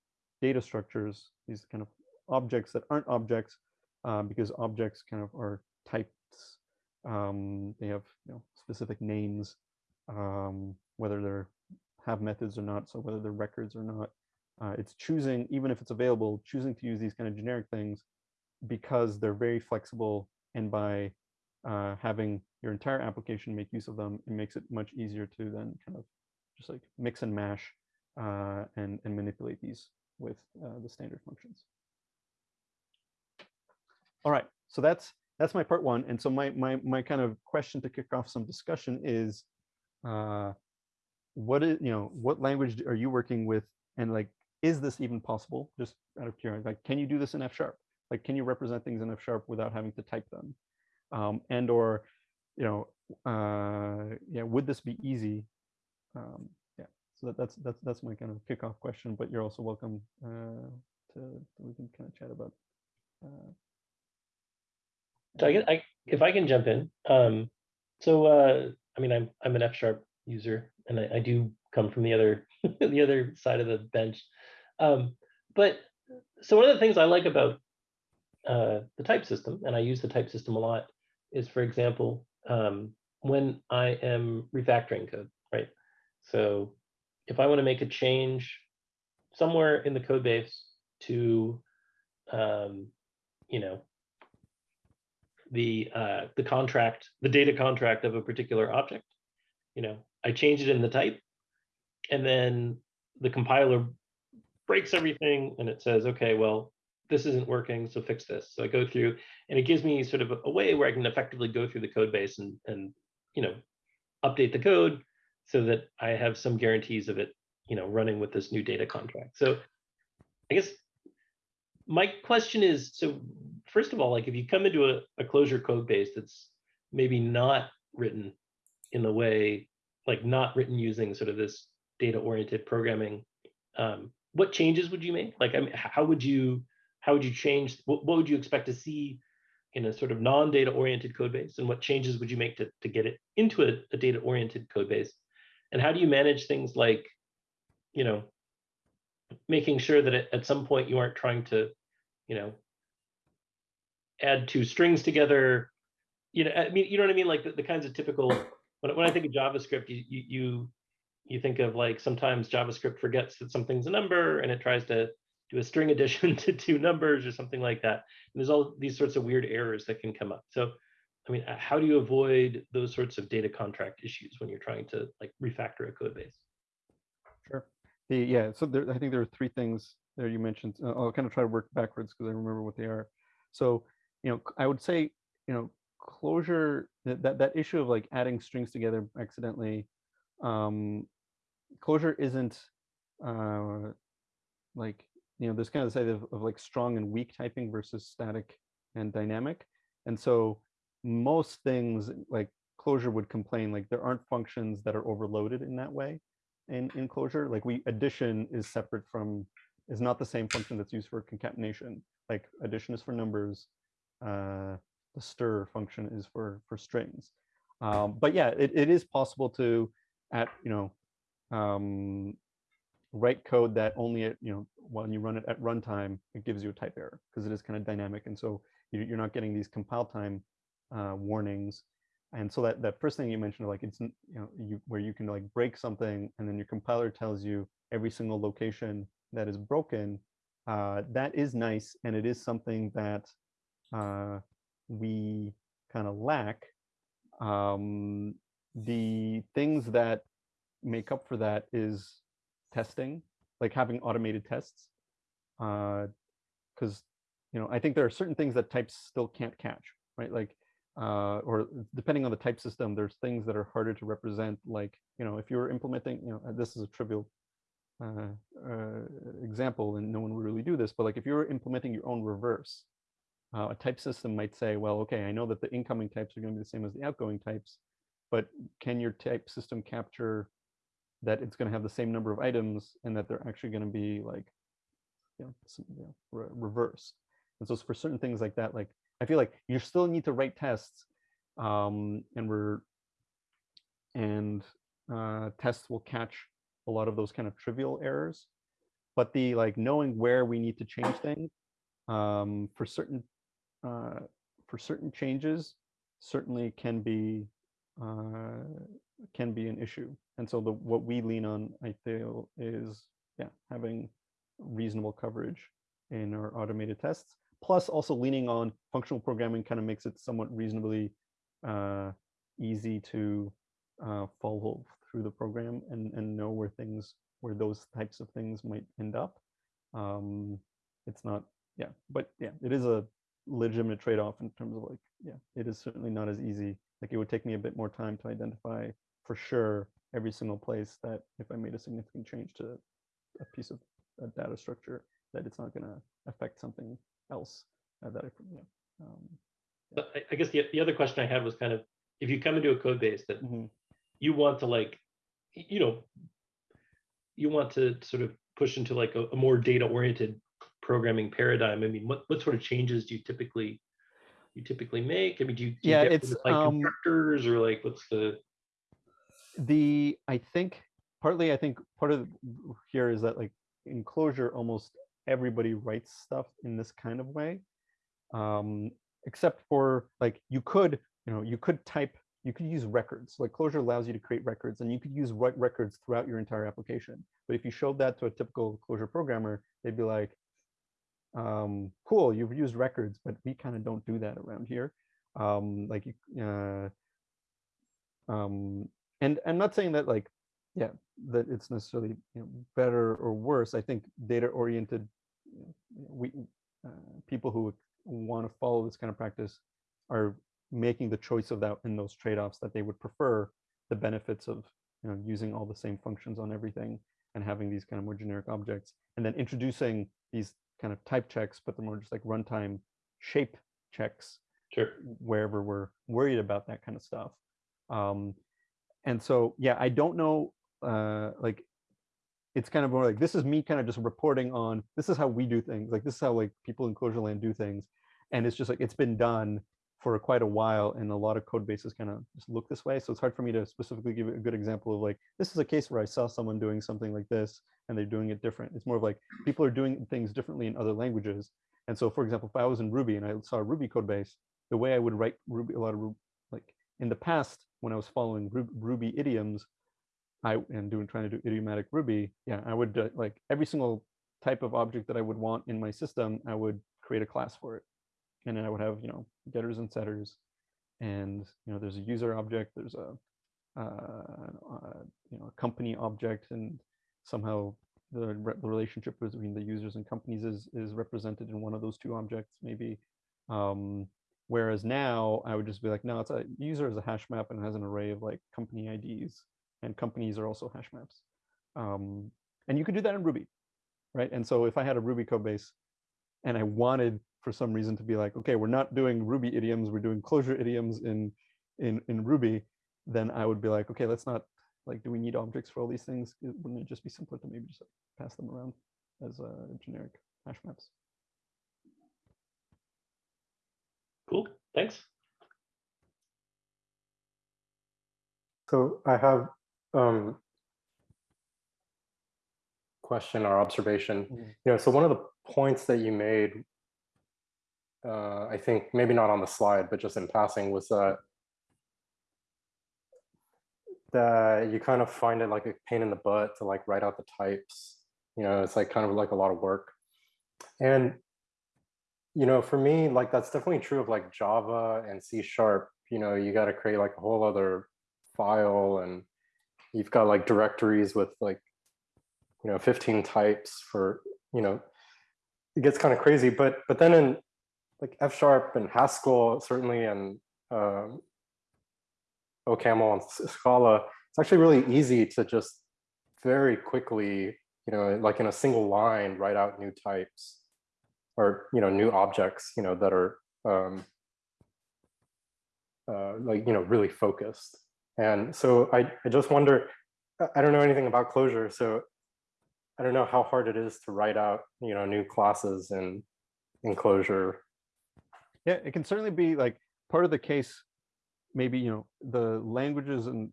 data structures these kind of objects that aren't objects uh, because objects kind of are types um, they have you know specific names um, whether they're have methods or not so whether they're records or not. Uh, it's choosing even if it's available choosing to use these kind of generic things because they're very flexible and by uh, having your entire application make use of them, it makes it much easier to then kind of just like mix and mash uh, and, and manipulate these with uh, the standard functions. All right, so that's that's my part one. And so my my my kind of question to kick off some discussion is, uh, what is you know what language are you working with, and like is this even possible? Just out of curiosity, like can you do this in F sharp? Like can you represent things in F sharp without having to type them? Um, and or you know uh, yeah would this be easy um, yeah so that, that's that's that's my kind of kickoff question. But you're also welcome uh, to we can kind of chat about. Uh, So I get, I, if I can jump in, um, so, uh, I mean, I'm, I'm an F sharp user and I, I do come from the other, the other side of the bench. Um, but, so one of the things I like about, uh, the type system, and I use the type system a lot, is for example, um, when I am refactoring code, right? So if I want to make a change somewhere in the code base to, um, you know, the uh, the contract, the data contract of a particular object. You know, I change it in the type, and then the compiler breaks everything and it says, okay, well, this isn't working, so fix this. So I go through, and it gives me sort of a, way where I can effectively go through the code base and and you know update the code so that I have some guarantees of it, you know, running with this new data contract. So I guess my question is, so first of all, like if you come into a, a Clojure code base that's maybe not written in the way, like not written using sort of this data oriented programming, um, what changes would you make? Like, I mean, how would you, how would you change, what, what would you expect to see in a sort of non-data oriented code base? And what changes would you make to, to get it into a, a data oriented code base? And how do you manage things like, you know, making sure that at, at some point you aren't trying to, you know, add two strings together. You know, I mean, you know what I mean? Like the, the kinds of typical, when, when I think of JavaScript, you, you, you, you think of like sometimes JavaScript forgets that something's a number and it tries to do a string addition to two numbers or something like that. And there's all these sorts of weird errors that can come up. So, I mean, how do you avoid those sorts of data contract issues when you're trying to like refactor a code base? Sure. The, yeah, so there, I think there are three things there you mentioned. Uh, I'll kind of try to work backwards because I remember what they are. So, you know, I would say, you know, Clojure that that, that issue of like adding strings together accidentally, um, Clojure isn't uh, like you know there's kind of this idea of, of like strong and weak typing versus static and dynamic, and so most things like Clojure would complain like there aren't functions that are overloaded in that way in in Clojure. Like we addition is separate from is not the same function that's used for concatenation. Like addition is for numbers uh the stir function is for for strings. Um but yeah it, it is possible to at you know um write code that only at you know when you run it at runtime it gives you a type error because it is kind of dynamic and so you, you're not getting these compile time uh, warnings. And so that that first thing you mentioned like it's you know you where you can like break something and then your compiler tells you every single location that is broken uh, that is nice and it is something that uh, we kind of lack. Um, the things that make up for that is testing like having automated tests because you know i think there are certain things that types still can't catch right like uh, or depending on the type system, there's things that are harder to represent. Like, you know, if you're implementing, you know, this is a trivial uh, uh, example, and no one would really do this, but like if you're implementing your own reverse, uh, a type system might say, well, okay, I know that the incoming types are going to be the same as the outgoing types, but can your type system capture that it's going to have the same number of items and that they're actually going to be like, you know, some, you know re reversed? And so for certain things like that, like I feel like you still need to write tests, um, and we're and uh, tests will catch a lot of those kind of trivial errors. But the like knowing where we need to change things um, for certain uh, for certain changes certainly can be uh, can be an issue. And so the what we lean on, I feel, is yeah having reasonable coverage in our automated tests plus also leaning on functional programming kind of makes it somewhat reasonably uh, easy to uh, follow through the program and, and know where things, where those types of things might end up. Um, it's not, yeah, but yeah, it is a legitimate trade-off in terms of like, yeah, it is certainly not as easy. Like it would take me a bit more time to identify for sure every single place that if I made a significant change to a piece of a data structure, that it's not going to affect something else uh, that I, you know, um, But I, I guess the, the other question I had was kind of, if you come into a code base that mhm, you want to like, you know, you want to sort of push into like a, a more data oriented programming paradigm, I mean, what, what sort of changes do you typically you typically make? I mean, do you, do you Yeah, get it's, like um, constructors or like what's the the i think partly i think part of here is that like in Clojure almost everybody writes stuff in this kind of way um except for like you could you know you could type you could use records. Like Clojure allows you to create records and you could use records throughout your entire application. But if you showed that to a typical Clojure programmer they'd be like um cool you've used records but we kind of don't do that around here. Um like you uh um and i'm not saying that like yeah that it's necessarily you know, better or worse i think data oriented we uh, people who want to follow this kind of practice are making the choice of that in those trade-offs that they would prefer the benefits of you know using all the same functions on everything and having these kind of more generic objects and then introducing these kind of type checks but they're more just like runtime shape checks sure? wherever we're worried about that kind of stuff. Um, and so, yeah, I don't know, uh, like, it's kind of more like, this is me kind of just reporting on, this is how we do things. Like, this is how like people in Clojure land do things. And it's just like, it's been done for quite a while and a lot of code bases kind of just look this way. So it's hard for me to specifically give a good example of like, this is a case where I saw someone doing something like this and they're doing it different. It's more of like, people are doing things differently in other languages. And so, for example, if I was in Ruby and I saw a Ruby code base, the way I would write Ruby, a lot of like in the past when I was following Ruby idioms, I and doing trying to do idiomatic Ruby, yeah, I would uh, like every single type of object that I would want in my system, I would create a class for it, and then I would have you know getters and setters, and you know there's a user object, there's a uh, uh, you know a company object, and somehow the, re- relationship between the users and companies is is represented in one of those two objects maybe. Um, Whereas now I would just be like, no, it's a user is a hash map and has an array of like company IDs and companies are also hash maps. Um, and you could do that in Ruby, right? And so if I had a Ruby code base and I wanted for some reason to be like, okay, we're not doing Ruby idioms, we're doing Clojure idioms in, in, in Ruby, then I would be like, okay, let's not, like, do we need objects for all these things? Wouldn't it just be simpler to maybe just pass them around as uh, generic hash maps? Cool. Thanks. So I have um question or observation. Mhm. You know, so one of the points that you made, uh, I think maybe not on the slide, but just in passing, was that that you kind of find it like a pain in the butt to like write out the types. You know, it's like kind of like a lot of work. And you know, for me, like that's definitely true of like Java and C sharp. You know, you got to create like a whole other file and you've got like directories with like, you know, 15 types for, you know, it gets kind of crazy. But but then in like F sharp and Haskell, certainly, and um, OCaml and Scala, it's actually really easy to just very quickly, you know, like in a single line, write out new types or you know new objects you know that are um, uh, like you know really focused and so I, I just wonder I- don't know anything about Clojure so i don't know how hard it is to write out you know new classes in in Clojure Yeah, it can certainly be like part of the case. Maybe you know the languages and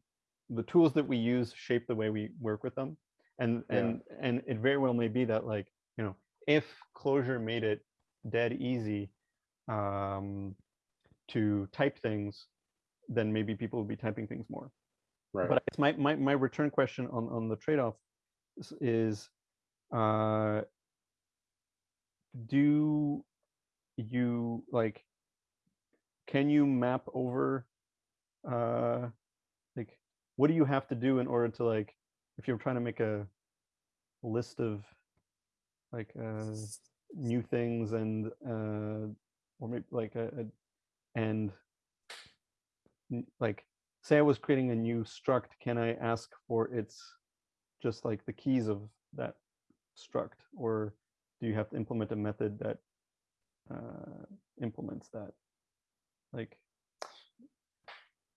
the tools that we use shape the way we work with them, and Yeah. and and it very well may be that like you know if Clojure made it dead easy um, to type things, then maybe people would be typing things more. right But it's my my my return question on on the trade-off is, is uh, do you like can you map over uh like what do you have to do in order to like if you're trying to make a list of like uh new things and uh or maybe like a, a and like say I was creating a new struct, can I ask for its just like the keys of that struct, or do you have to implement a method that uh, implements that? Like,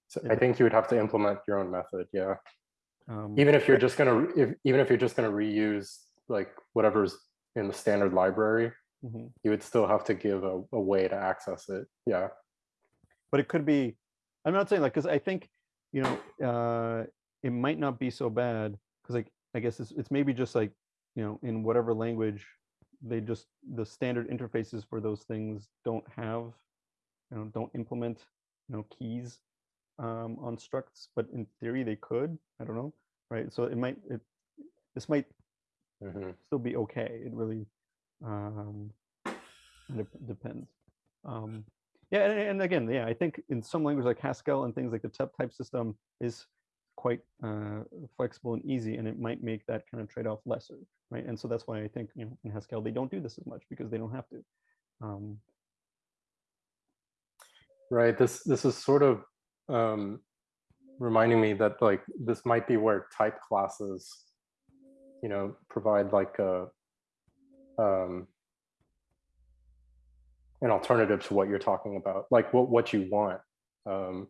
so i think you would have to implement your own method yeah Um, Even if you're just gonna, if, even if you're just gonna reuse like whatever's in the standard library, mhm. you would still have to give a, a way to access it. Yeah. but it could be i'm not saying like because i think you know uh it might not be so bad because like i guess it's, it's maybe just like you know in whatever language they just the standard interfaces for those things don't have you know don't implement you know keys um on structs but in theory they could i don't know right so it might it this might Mhm. still be okay. It really um, dep- depends. Um, yeah, and, and again, yeah, I think in some languages like Haskell and things like the type type system is quite uh, flexible and easy, and it might make that kind of trade-off lesser, right? And so that's why I think you know in Haskell they don't do this as much because they don't have to. Um, Right. This this is sort of um, reminding me that like this might be where type classes, you know, provide like a um, an alternative to what you're talking about, like what what you want, um,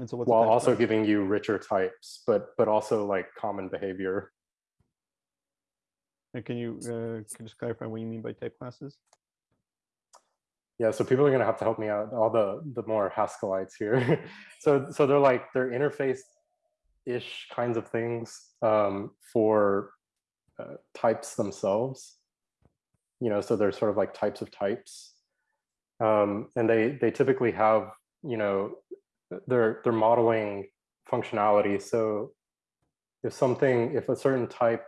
and so what's while also class? giving you richer types, but but also like common behavior. And can you uh, can you just clarify what you mean by type classes? Yeah, so people are gonna have to help me out. All the the more Haskellites here. so so they're like they're interface ish kinds of things um, for uh, types themselves. You know, so they're sort of like types of types, um, and they they typically have you know they're they're modeling functionality. So if something if a certain type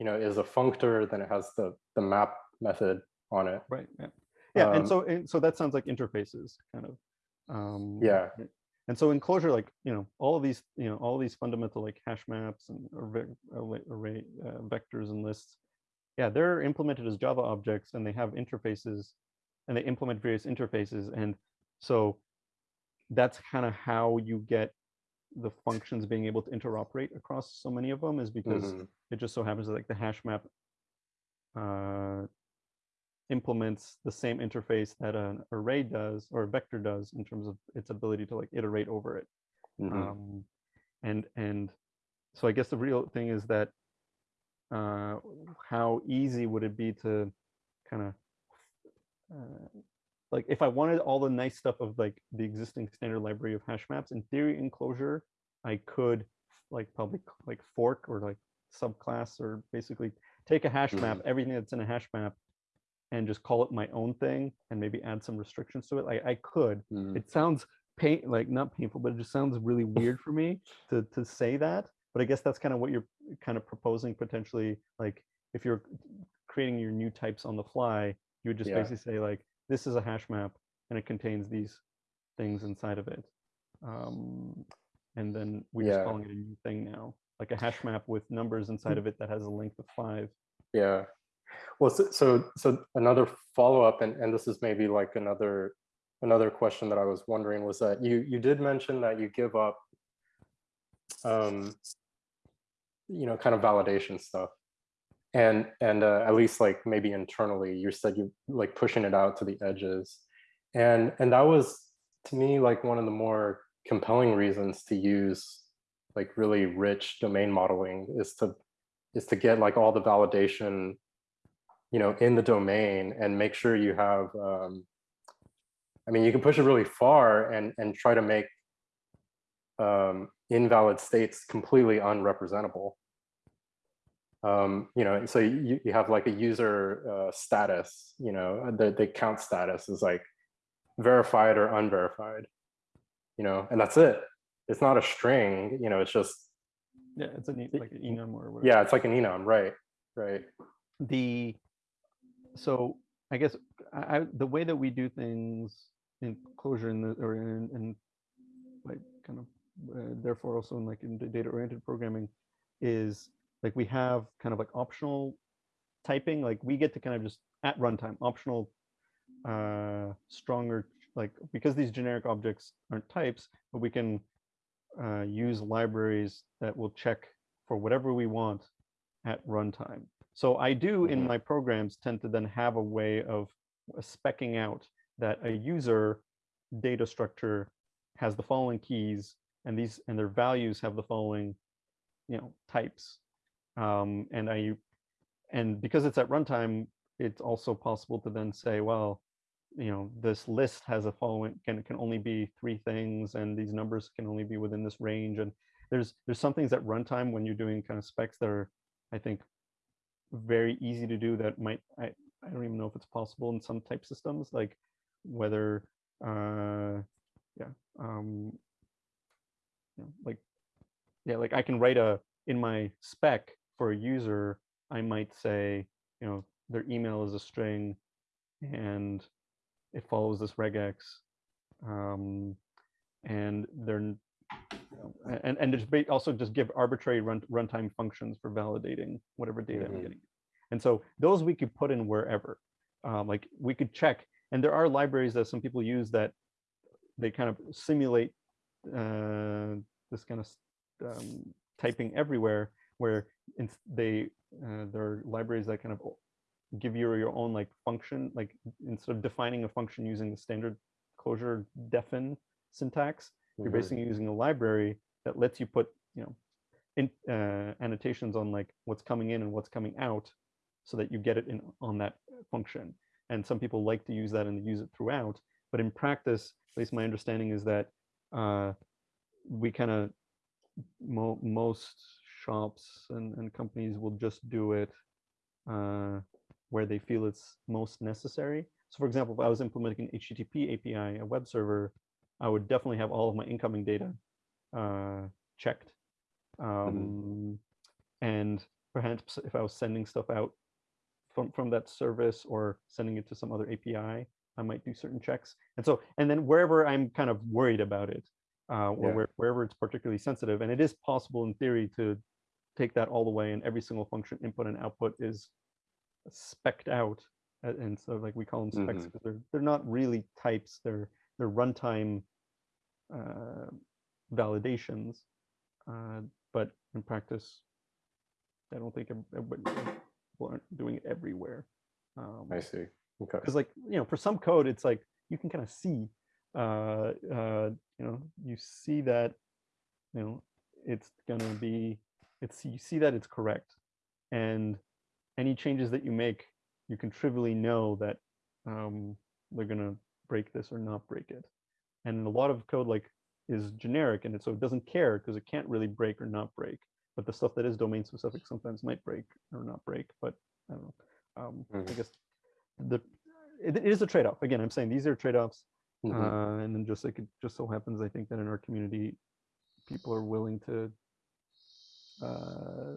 you know is a functor, then it has the the map method on it. Right. Yeah. Yeah. and Um, so and so that sounds like interfaces, kind of. Um, Yeah. And so in Clojure, like you know, all of these, you know, all these fundamental like hash maps and array, array, uh, vectors and lists, yeah, they're implemented as Java objects, and they have interfaces, and they implement various interfaces, and so that's kind of how you get the functions being able to interoperate across so many of them is because Mhm. it just so happens that like the hash map uh, implements the same interface that an array does or a vector does in terms of its ability to like iterate over it. Mhm. Um, and and so I guess the real thing is that uh, how easy would it be to kind of uh, like if I wanted all the nice stuff of like the existing standard library of hash maps in theory in Clojure, I could like probably like fork or like subclass or basically take a hash map, everything that's in a hash map, and just call it my own thing and maybe add some restrictions to it. Like I could. Mhm. It sounds pain like not painful, but it just sounds really weird for me to to say that. But I guess that's kind of what you're kind of proposing potentially. Like if you're creating your new types on the fly, you would just Yeah. basically say like this is a hash map and it contains these things inside of it. Um, and then we're just calling it a new thing now, like a hash map with numbers inside of it that has a length of five. Yeah. Well, so so, so another follow up, and, and this is maybe like another another question that I was wondering was that you you did mention that you give up, um, you know, kind of validation stuff, and and uh, at least like maybe internally, you said you like pushing it out to the edges, and and that was to me like one of the more compelling reasons to use like really rich domain modeling is to is to get like all the validation you know in the domain and make sure you have um, i mean you can push it really far and and try to make um, invalid states completely unrepresentable. Um, you know so you, you have like a user uh, status you know the, the count status is like verified or unverified you know and that's it. It's not a string you know it's just Yeah, it's a neat, like an enum or whatever. yeah it's like an enum right right. The so I guess I, the way that we do things in Clojure in the or in, in like kind of uh, therefore also in like in data oriented programming is like we have kind of like optional typing like we get to kind of just at runtime optional uh stronger like because these generic objects aren't types but we can uh, use libraries that will check for whatever we want at runtime so I do in Mhm. my programs tend to then have a way of uh, specking out that a user data structure has the following keys and these and their values have the following, you know, types. Um, and I, and because it's at runtime, it's also possible to then say, well, you know, this list has a following can it can only be three things, and these numbers can only be within this range. And there's there's some things at runtime when you're doing kind of specs that are, I think, very easy to do that might I I don't even know if it's possible in some type systems like whether uh yeah um you know, like yeah like I can write a in my spec for a user I might say you know their email is a string and it follows this regex um, and they're n- you know, a- and and just also just give arbitrary run runtime functions for validating whatever data I'm Mhm. getting. And so those we could put in wherever. Um, like we could check, and there are libraries that some people use that they kind of simulate uh, this kind of um, typing everywhere, where they uh, there are libraries that kind of give you your own like function, like instead of defining a function using the standard Clojure defn syntax, you're Mhm. basically using a library that lets you put you know in uh, annotations on like what's coming in and what's coming out so that you get it in on that function and some people like to use that and use it throughout but in practice at least my understanding is that uh, we kind of mo- most shops and, and companies will just do it uh, where they feel it's most necessary so for example if i was implementing an http api a web server i would definitely have all of my incoming data uh, checked um, and perhaps if I was sending stuff out from from that service or sending it to some other API, I might do certain checks. And so, and then wherever I'm kind of worried about it, uh, or Yeah. where, wherever it's particularly sensitive, and it is possible in theory to take that all the way, and every single function input and output is specked out, and so like we call them specs because they're they're not really types; they're they're runtime uh, validations. Uh, but in practice, I don't think people aren't doing it everywhere. Um, I see. Okay. because like you know for some code it's like you can kind of see uh uh you know you see that you know it's gonna be it's you see that it's correct and any changes that you make you can trivially know that um they're gonna break this or not break it and a lot of code like is generic and it so it doesn't care because it can't really break or not break but the stuff that is domain specific sometimes might break or not break but i don't know um i Mhm. guess the it, it is a trade-off again i'm saying these are trade-offs Mhm. uh, and then just like it just so happens i think that in our community people are willing to uh,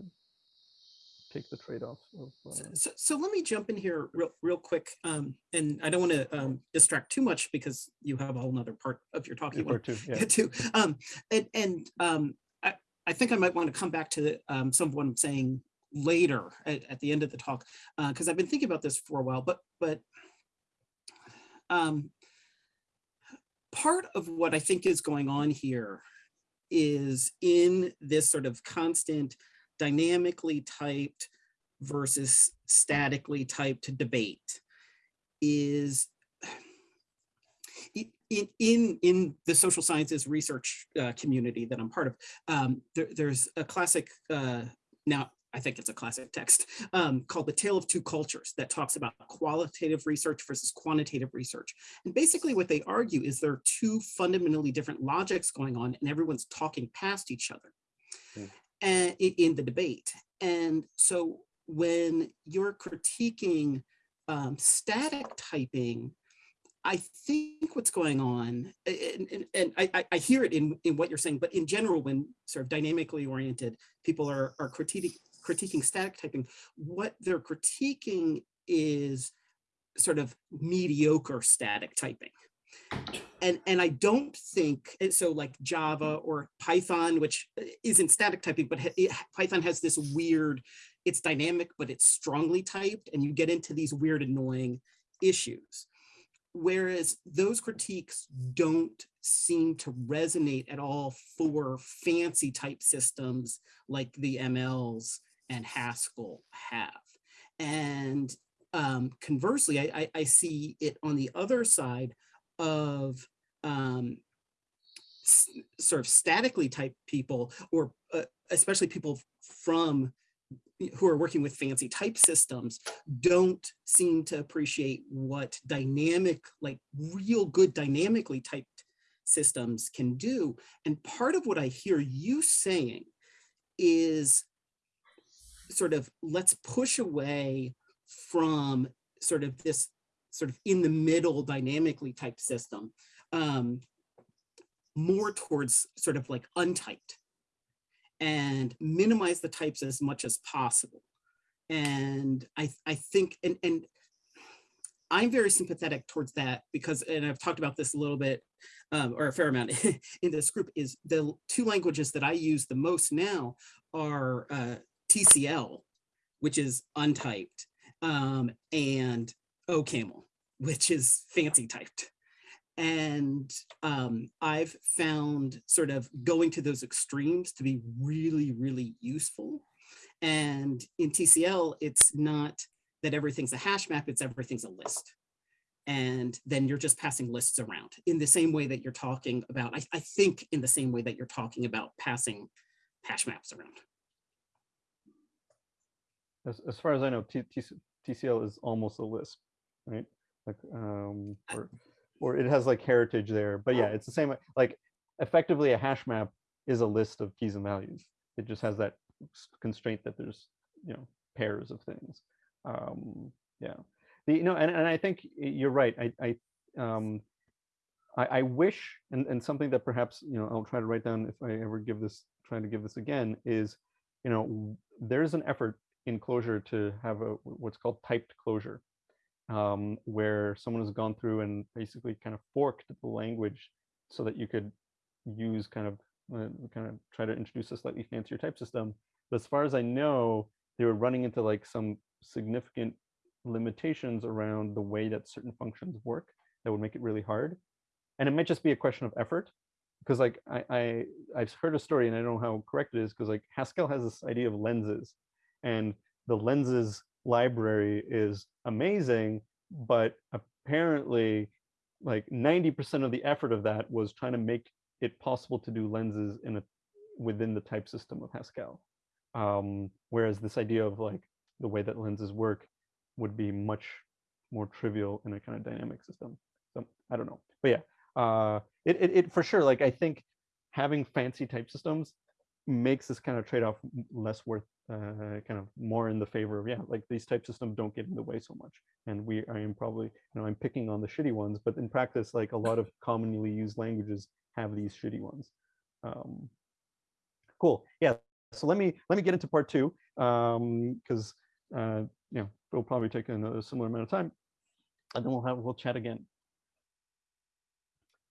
take the trade-offs of So, uh, so, so let me jump in here real, real quick. Um, and I don't want to um, distract too much because you have a whole nother part of your talk you want two to yeah get to. Um, and and um, I, I think I might want to come back to the, um, some of what I'm saying later at, at the end of the talk because I've been thinking about this for a while. But but um, part of what I think is going on here is in this sort of constant dynamically typed versus statically typed debate is in in in the social sciences research uh, community that I'm part of. Um, there, there's a classic uh, now. I think it's a classic text um, called "The Tale of Two Cultures" that talks about qualitative research versus quantitative research. And basically, what they argue is there are two fundamentally different logics going on, and everyone's talking past each other Hmm. And in the debate. And so when you're critiquing um, static typing, I think what's going on, and, and, and I, I- hear it in, in what you're saying, but in general, when sort of dynamically oriented, people are, are critiquing, critiquing static typing, what they're critiquing is sort of mediocre static typing. And, and I don't think, and so like Java or Python, which uh, isn't static typing, but it- Python has this weird, it's dynamic, but it's strongly typed, and you get into these weird, annoying issues. Whereas those critiques don't seem to resonate at all for fancy type systems like the MLs and Haskell have. And um, conversely, I, I, I see it on the other side of um, sort of statically typed people or uh, especially people from who are working with fancy type systems don't seem to appreciate what dynamic like real good dynamically typed systems can do. And part of what i hear you saying is sort of let's push away from sort of this sort of in the middle dynamically typed system um, more towards sort of like untyped and minimize the types as much as possible. And I, I think, and, and I'm very sympathetic towards that because, and I've talked about this a little bit, um, or a fair amount in this group, is the two languages that I use the most now are uh, TCL, which is untyped, um, and OCaml, which is fancy typed. And um, I've found sort of going to those extremes to be really, really useful. And in TCL, it's not that everything's a hash map, it's everything's a list. And then you're just passing lists around in the same way that you're talking about, I, I think in the same way that you're talking about passing hash maps around. As, as far as I know, T, T, TCL is almost a Lisp, right? Like, um, or, or it has like heritage there, but yeah, it's the same, like effectively a hash map is a list of keys and values. It just has that constraint that there's, you know, pairs of things. Um, yeah, the, you know, and, and I think you're right. I, I, um, I, I wish, and, and something that perhaps, you know, I'll try to write down if I ever give this, try to give this again is, you know, there's an effort in Clojure to have a what's called typed Clojure, um, where someone has gone through and basically kind of forked the language so that you could use kind of uh, kind of try to introduce a slightly fancier type system. But as far as I know, they were running into like some significant limitations around the way that certain functions work that would make it really hard. And it might just be a question of effort because like I, I I've heard a story and I don't know how correct it is because like Haskell has this idea of lenses and the lenses library is amazing, but apparently like 90% of the effort of that was trying to make it possible to do lenses in a within the type system of Haskell. Um, whereas this idea of like the way that lenses work would be much more trivial in a kind of dynamic system. So I don't know, but yeah, uh, it, it, it for sure. Like I think having fancy type systems makes this kind of trade-off less worth, uh, kind of more in the favor of yeah, like these type systems don't get in the way so much. And we, I am probably, you know, I'm picking on the shitty ones, but in practice, like a lot of commonly used languages have these shitty ones. Um, cool. Yeah. So let me let me get into part two because uh, you know it'll probably take another similar amount of time, and then we'll have we'll chat again.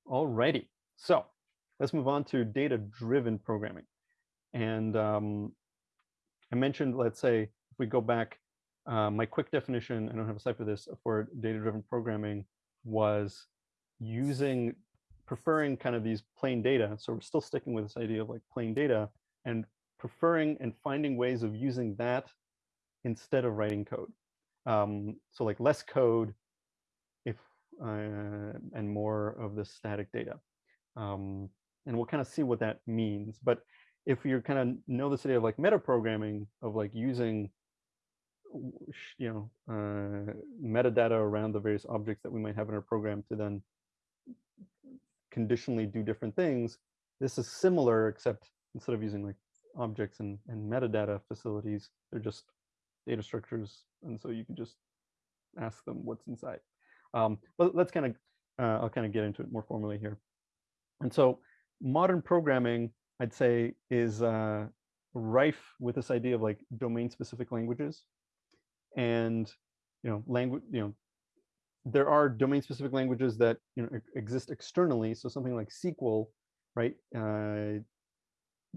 Alrighty. So let's move on to data-driven programming. And um, I mentioned, let's say, if we go back, uh, my quick definition, I don't have a slide for this, for data-driven programming was using, preferring kind of these plain data. So we're still sticking with this idea of like plain data and preferring and finding ways of using that instead of writing code. Um, so like less code if uh, and more of the static data. Um, and we'll kind of see what that means. But if you kind of know this idea of like metaprogramming of like using you know uh, metadata around the various objects that we might have in our program to then conditionally do different things, this is similar except instead of using like objects and, and metadata facilities, they're just data structures. And so you can just ask them what's inside. Um, but let's kind of, uh, I'll kind of get into it more formally here. And so modern programming, I'd say, is uh, rife with this idea of like domain-specific languages, and you know, language, you know, there are domain-specific languages that you know exist externally. So something like SQL, right, uh,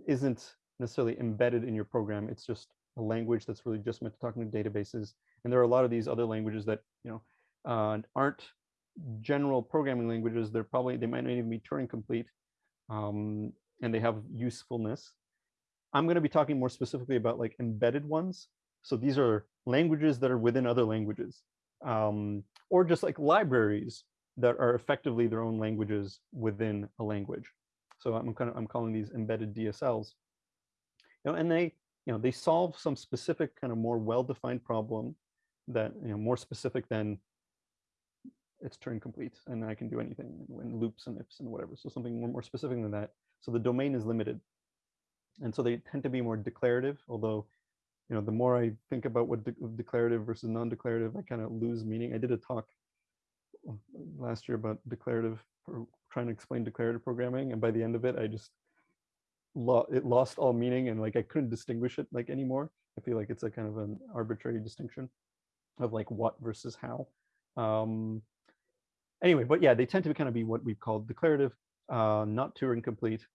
isn't necessarily embedded in your program. It's just a language that's really just meant to talk to databases. And there are a lot of these other languages that you know uh, aren't general programming languages. They're probably they might not even be Turing complete, um, and they have usefulness. I'm going to be talking more specifically about like embedded ones. So these are languages that are within other languages, um, or just like libraries that are effectively their own languages within a language. So I'm kind of I'm calling these embedded DSLs. You know, and they you know they solve some specific kind of more well-defined problem that you know more specific than it's Turing complete and I can do anything in loops and ifs and whatever. So something more, more specific than that. So the domain is limited. And so they tend to be more declarative, although, you know, the more I think about what de declarative versus non-declarative, I kind of lose meaning. I did a talk uh, last year about declarative, trying to explain declarative programming. And by the end of it, I just, lo it lost all meaning and like I couldn't distinguish it like anymore. I feel like it's a kind of an arbitrary distinction of like what versus how. Um, anyway, but yeah, they tend to kind of be what we've called declarative, uh, not Turing complete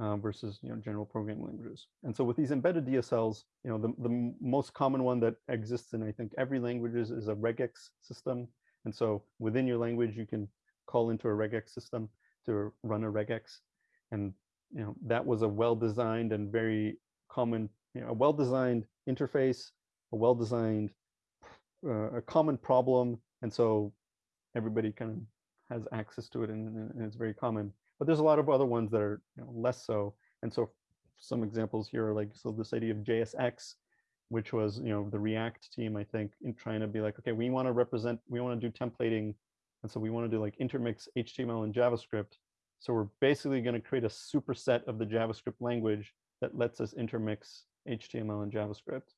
uh, versus you know general programming languages. And so with these embedded DSLs, you know the, the most common one that exists in I think every languages is a regex system. And so within your language, you can call into a regex system to run a regex. And you know that was a well-designed and very common, you know, a well-designed interface, a well-designed, uh, a common problem. And so everybody kind of has access to it and, and, it's very common. But there's a lot of other ones that are you know, less so. And so some examples here are like, so this idea of JSX, which was, you know, the React team, I think, in trying to be like, okay, we want to represent, we want to do templating. And so we want to do like intermix HTML and JavaScript. So we're basically going to create a superset of the JavaScript language that lets us intermix HTML and JavaScript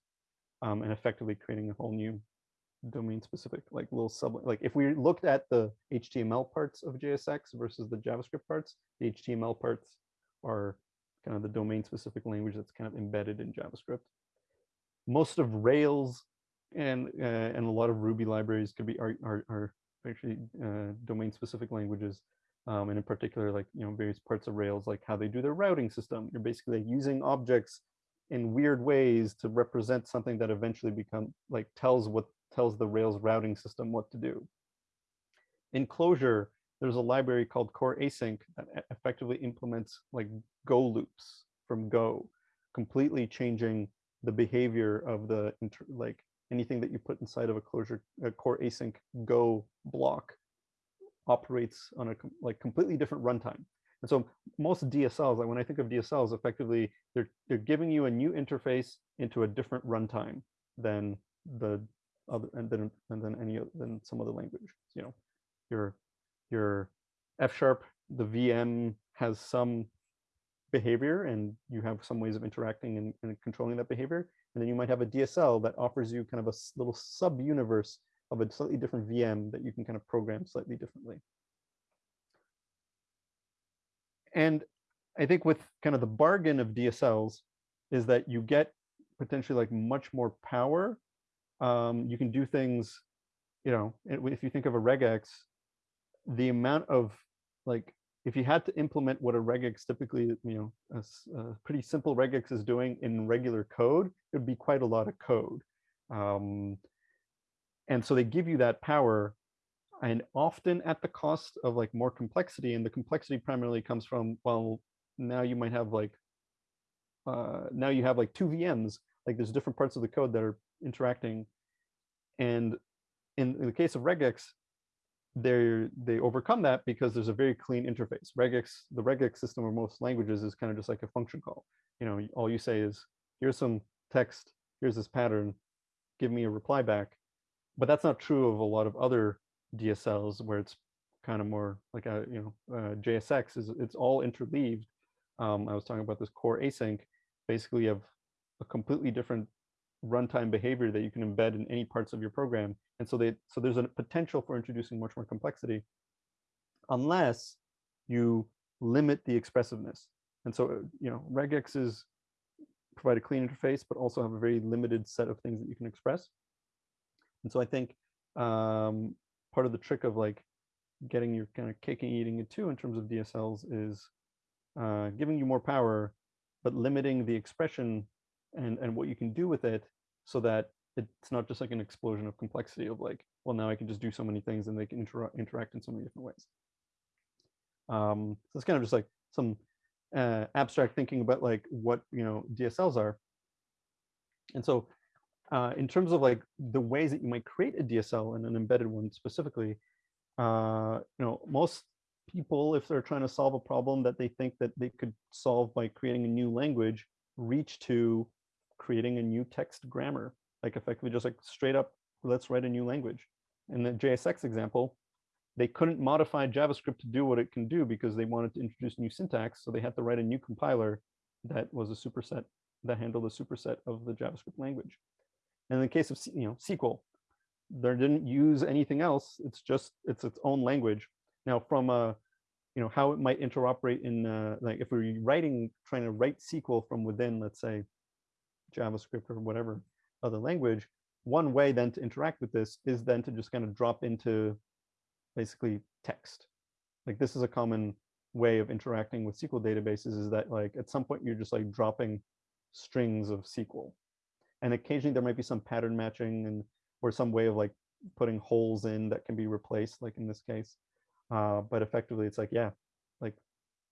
um, and effectively creating a whole new domain specific, like little sub, like if we looked at the HTML parts of JSX versus the JavaScript parts, the HTML parts are kind of the domain specific language that's kind of embedded in JavaScript. Most of Rails and uh, and a lot of Ruby libraries could be are, are, are actually uh, domain specific languages. Um, and in particular, like, you know, various parts of Rails, like how they do their routing system. You're basically using objects in weird ways to represent something that eventually become like tells what tells the Rails routing system what to do. In Clojure, there's a library called core async that effectively implements like Go loops from Go, completely changing the behavior of the like anything that you put inside of a closure a core async Go block operates on a like completely different runtime. And so most DSLs, like when I think of DSLs, effectively they're they're giving you a new interface into a different runtime than the other and then and then any than some other language. You know, your your F sharp, the VM has some behavior and you have some ways of interacting and, and controlling that behavior. And then you might have a DSL that offers you kind of a little sub universe of a slightly different VM that you can kind of program slightly differently. And I think with kind of the bargain of DSLs is that you get potentially like much more power um, you can do things, you know, if you think of a regex, the amount of like, if you had to implement what a regex typically, you know, a, a pretty simple regex is doing in regular code, it would be quite a lot of code. Um, and so they give you that power and often at the cost of like more complexity and the complexity primarily comes from well now you might have like uh, now you have like two VMs like there's different parts of the code that are interacting. And in, in the case of regex, they they overcome that because there's a very clean interface. Regex, the regex system of most languages is kind of just like a function call. You know, all you say is, here's some text, here's this pattern, give me a reply back. But that's not true of a lot of other DSLs where it's kind of more like a, you know, uh, JSX is it's all interleaved. Um, I was talking about this core async. Basically, you have a completely different runtime behavior that you can embed in any parts of your program. And so they so there's a potential for introducing much more complexity unless you limit the expressiveness. And so, you know, regexes provide a clean interface, but also have a very limited set of things that you can express. And so I think um, part of the trick of like getting your kind of cake and eating it too in terms of DSLs is uh, giving you more power, but limiting the expression and, and what you can do with it so that it's not just like an explosion of complexity of like, well, now I can just do so many things and they can inter interact in so many different ways. Um, so it's kind of just like some uh, abstract thinking about like what, you know, DSLs are. And so uh, in terms of like the ways that you might create a DSL and an embedded one specifically, uh, you know, most people, if they're trying to solve a problem that they think that they could solve by creating a new language, reach to creating a new text grammar, like effectively just like straight up, let's write a new language. In the JSX example, they couldn't modify JavaScript to do what it can do because they wanted to introduce new syntax. So they had to write a new compiler that was a superset that handled a superset of the JavaScript language. And in the case of you know SQL, they didn't use anything else. It's just it's its own language. Now from a you know how it might interoperate in uh, like if we're writing trying to write SQL from within let's say JavaScript or whatever other language, one way then to interact with this is then to just kind of drop into basically text. Like this is a common way of interacting with SQL databases is that like at some point you're just like dropping strings of SQL. And occasionally there might be some pattern matching and or some way of like putting holes in that can be replaced, like in this case. Uh, but effectively it's like, yeah, like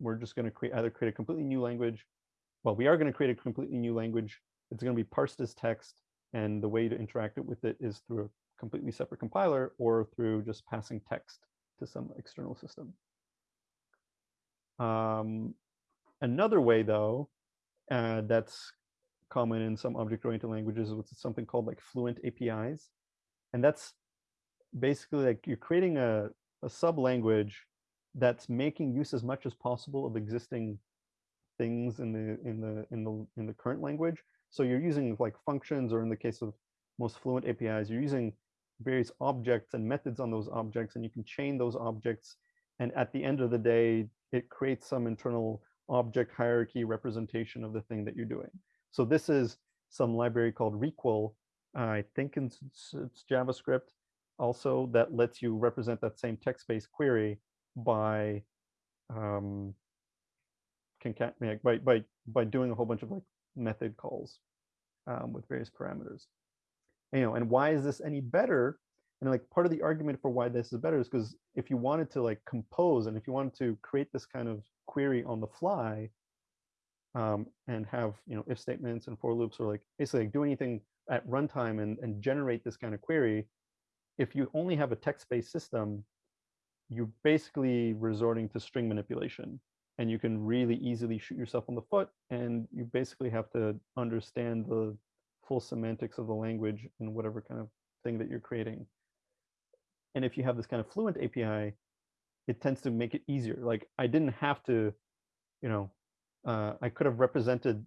we're just going to create either create a completely new language. Well, we are going to create a completely new language. It's going to be parsed as text. And the way to interact with it is through a completely separate compiler or through just passing text to some external system. Um, another way, though, uh, that's common in some object-oriented languages is something called like fluent APIs. And that's basically like you're creating a, a sub-language that's making use as much as possible of existing things in the in the in the in the current language. So you're using like functions, or in the case of most fluent APIs, you're using various objects and methods on those objects, and you can chain those objects. And at the end of the day, it creates some internal object hierarchy representation of the thing that you're doing. So this is some library called Requel. I think it's, it's JavaScript also that lets you represent that same text-based query by um, by, by, by doing a whole bunch of like method calls um, with various parameters. And, you know, and why is this any better? And like part of the argument for why this is better is because if you wanted to like compose and if you wanted to create this kind of query on the fly um, and have you know if statements and for loops or like basically like do anything at runtime and, and generate this kind of query, if you only have a text-based system, you're basically resorting to string manipulation and you can really easily shoot yourself on the foot and you basically have to understand the full semantics of the language and whatever kind of thing that you're creating. And if you have this kind of fluent API, it tends to make it easier. Like I didn't have to, you know, uh, I could have represented,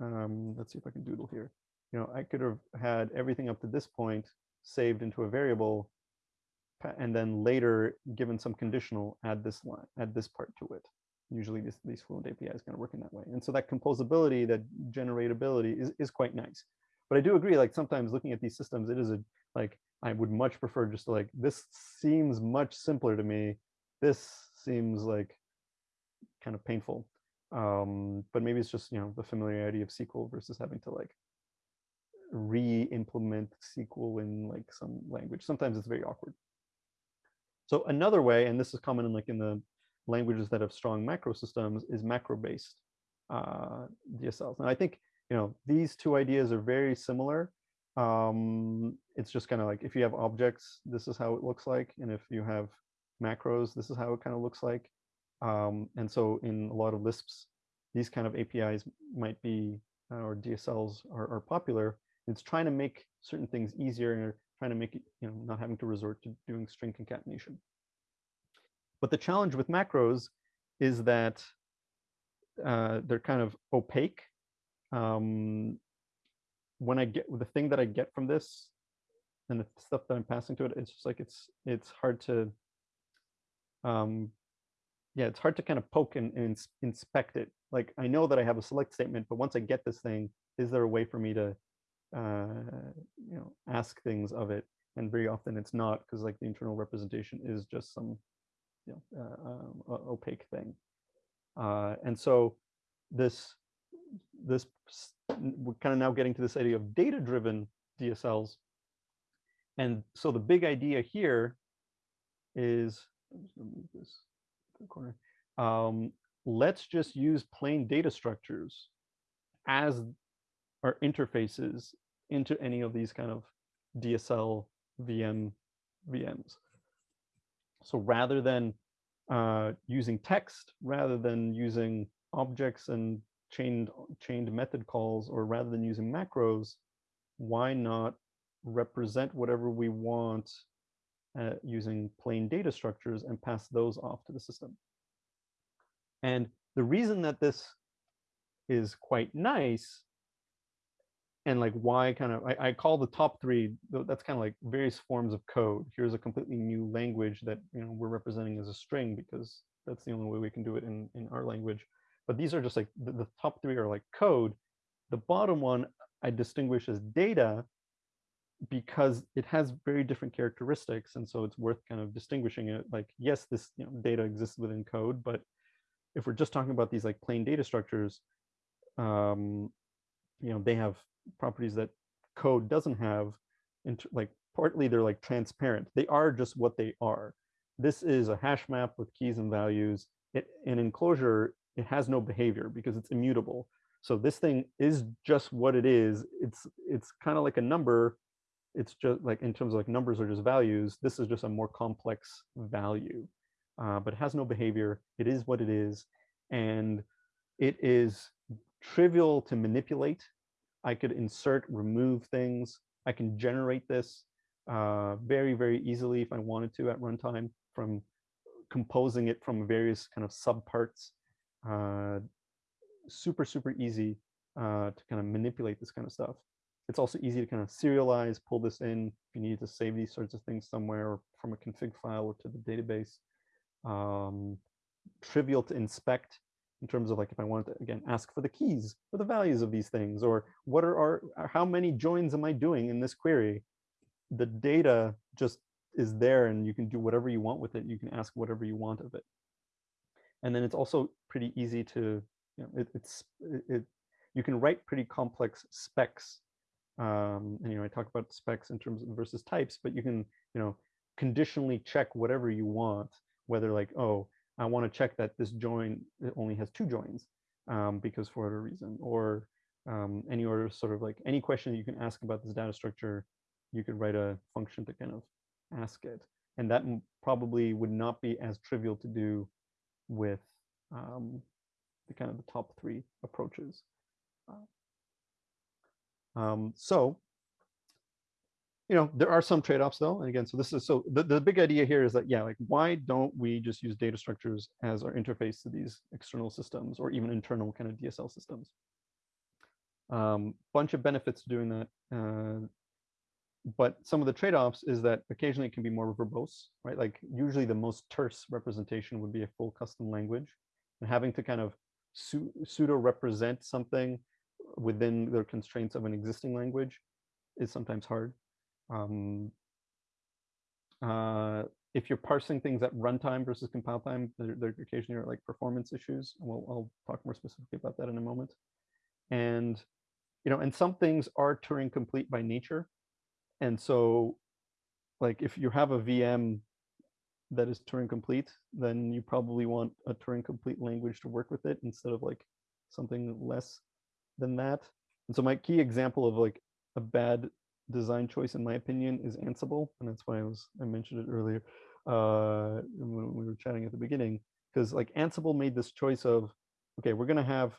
um, let's see if I can doodle here. You know, I could have had everything up to this point saved into a variable and then later given some conditional add this line, add this part to it. Usually this, these Fluent API is going to work in that way. And so that composability, that generatability is, is quite nice. But I do agree, like sometimes looking at these systems, it is a, like, I would much prefer just to like, this seems much simpler to me. This seems like kind of painful. Um, but maybe it's just, you know, the familiarity of SQL versus having to like re-implement SQL in like some language. Sometimes it's very awkward. So another way, and this is common in like in the languages that have strong macro systems, is macro-based uh, DSLs. And I think you know these two ideas are very similar. Um, it's just kind of like if you have objects, this is how it looks like, and if you have macros, this is how it kind of looks like. Um, and so in a lot of Lisps, these kind of APIs might be, uh, or DSLs are, are popular. It's trying to make certain things easier and trying to make it, you know, not having to resort to doing string concatenation. But the challenge with macros is that uh, they're kind of opaque. Um, when I get the thing that I get from this and the stuff that I'm passing to it, it's just like it's it's hard to um, yeah, it's hard to kind of poke and, and inspect it. Like I know that I have a select statement, but once I get this thing, is there a way for me to uh, you know, ask things of it. And very often it's not because like the internal representation is just some you know, uh, um, opaque thing. Uh, and so this, this we're kind of now getting to this idea of data-driven DSLs. And so the big idea here is, this corner. Um, let's just use plain data structures as our interfaces into any of these kind of DSL VM VMs. So rather than uh, using text rather than using objects and chained chained method calls, or rather than using macros, why not represent whatever we want uh, using plain data structures and pass those off to the system? And the reason that this is quite nice and like why kind of I, I call the top three that's kind of like various forms of code. Here's a completely new language that you know we're representing as a string because that's the only way we can do it in in our language. But these are just like the, the top three are like code. The bottom one i distinguish as data because it has very different characteristics and so it's worth kind of distinguishing it. Like yes this you know, data exists within code but if we're just talking about these like plain data structures um, you know they have properties that code doesn't have like partly they're like transparent. They are just what they are. This is a hash map with keys and values. It in enclosure it has no behavior because it's immutable. So this thing is just what it is. It's it's kind of like a number. It's just like in terms of like numbers are just values. This is just a more complex value uh, but it has no behavior. It is what it is. And it is trivial to manipulate I could insert, remove things. I can generate this uh, very, very easily if I wanted to at runtime from composing it from various kind of subparts. Uh, super, super easy uh, to kind of manipulate this kind of stuff. It's also easy to kind of serialize, pull this in if you need to save these sorts of things somewhere from a config file or to the database. Um, trivial to inspect in terms of like if I wanted to again ask for the keys for the values of these things or what are our how many joins am I doing in this query? The data just is there and you can do whatever you want with it. You can ask whatever you want of it. And then it's also pretty easy to you know it, it's it, it you can write pretty complex specs. Um, and you know I talk about specs in terms of versus types but you can you know conditionally check whatever you want whether like oh I want to check that this join only has two joins um, because for whatever reason, or um, any order sort of like any question you can ask about this data structure, you could write a function to kind of ask it. And that probably would not be as trivial to do with um, the kind of the top three approaches. Uh, um, so you know, there are some trade-offs though. And again, so this is, so the, the big idea here is that, yeah, like why don't we just use data structures as our interface to these external systems or even internal kind of DSL systems? Um, bunch of benefits to doing that. Uh, but some of the trade-offs is that occasionally it can be more verbose, right? Like usually the most terse representation would be a full custom language and having to kind of pseudo represent something within the constraints of an existing language is sometimes hard. Um, uh, if you're parsing things at runtime versus compile time, there, there occasionally are like performance issues. We'll, I'll talk more specifically about that in a moment. And, you know, and some things are Turing complete by nature. And so like if you have a VM that is Turing complete, then you probably want a Turing complete language to work with it instead of like something less than that. And so my key example of like a bad design choice, in my opinion, is Ansible, and that's why I was I mentioned it earlier uh, when we were chatting at the beginning, because like Ansible made this choice of, okay, we're gonna have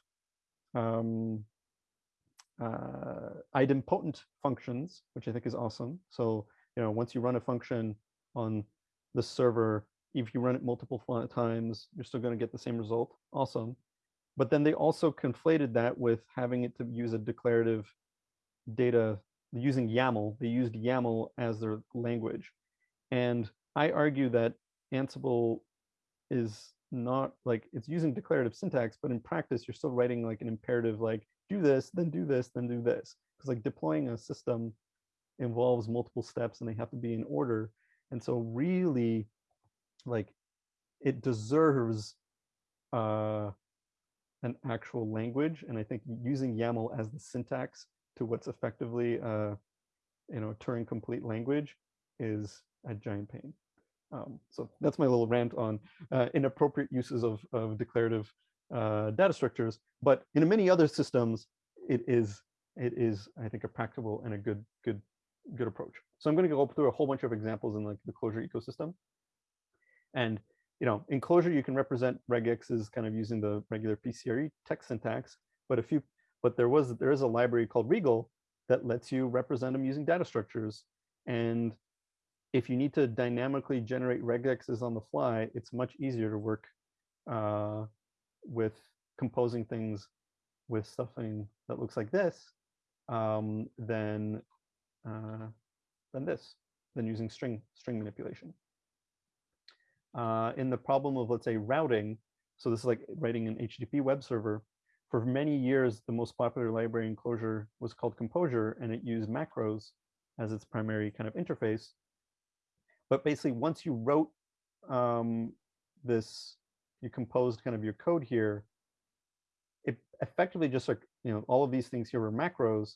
um, uh, idempotent functions, which I think is awesome. So you know, once you run a function on the server, if you run it multiple times, you're still going to get the same result. Awesome. But then they also conflated that with having it to use a declarative data using YAML. They used YAML as their language. And I argue that Ansible is not like it's using declarative syntax, but in practice, you're still writing like an imperative, like do this, then do this, then do this. Because like deploying a system involves multiple steps and they have to be in order. And so really like it deserves uh, an actual language. And I think using YAML as the syntax to what's effectively uh, you know Turing complete language is a giant pain. Um, so that's my little rant on uh, inappropriate uses of, of declarative uh, data structures. But in many other systems, it is it is I think a practical and a good good good approach. So I'm going to go through a whole bunch of examples in like the Clojure ecosystem. And you know, in Clojure, you can represent regexes kind of using the regular PCRE text syntax, but if you, but there was, there is a library called Regal that lets you represent them using data structures. And if you need to dynamically generate regexes on the fly, it's much easier to work uh, with composing things with something that looks like this um, than uh, than this, than using string string manipulation. Uh, in the problem of let's say routing, so this is like writing an HTTP web server. For many years, the most popular library in Clojure was called Compojure, and it used macros as its primary kind of interface. But basically, once you wrote um, this, you composed kind of your code here, it effectively just like, you know, all of these things here were macros,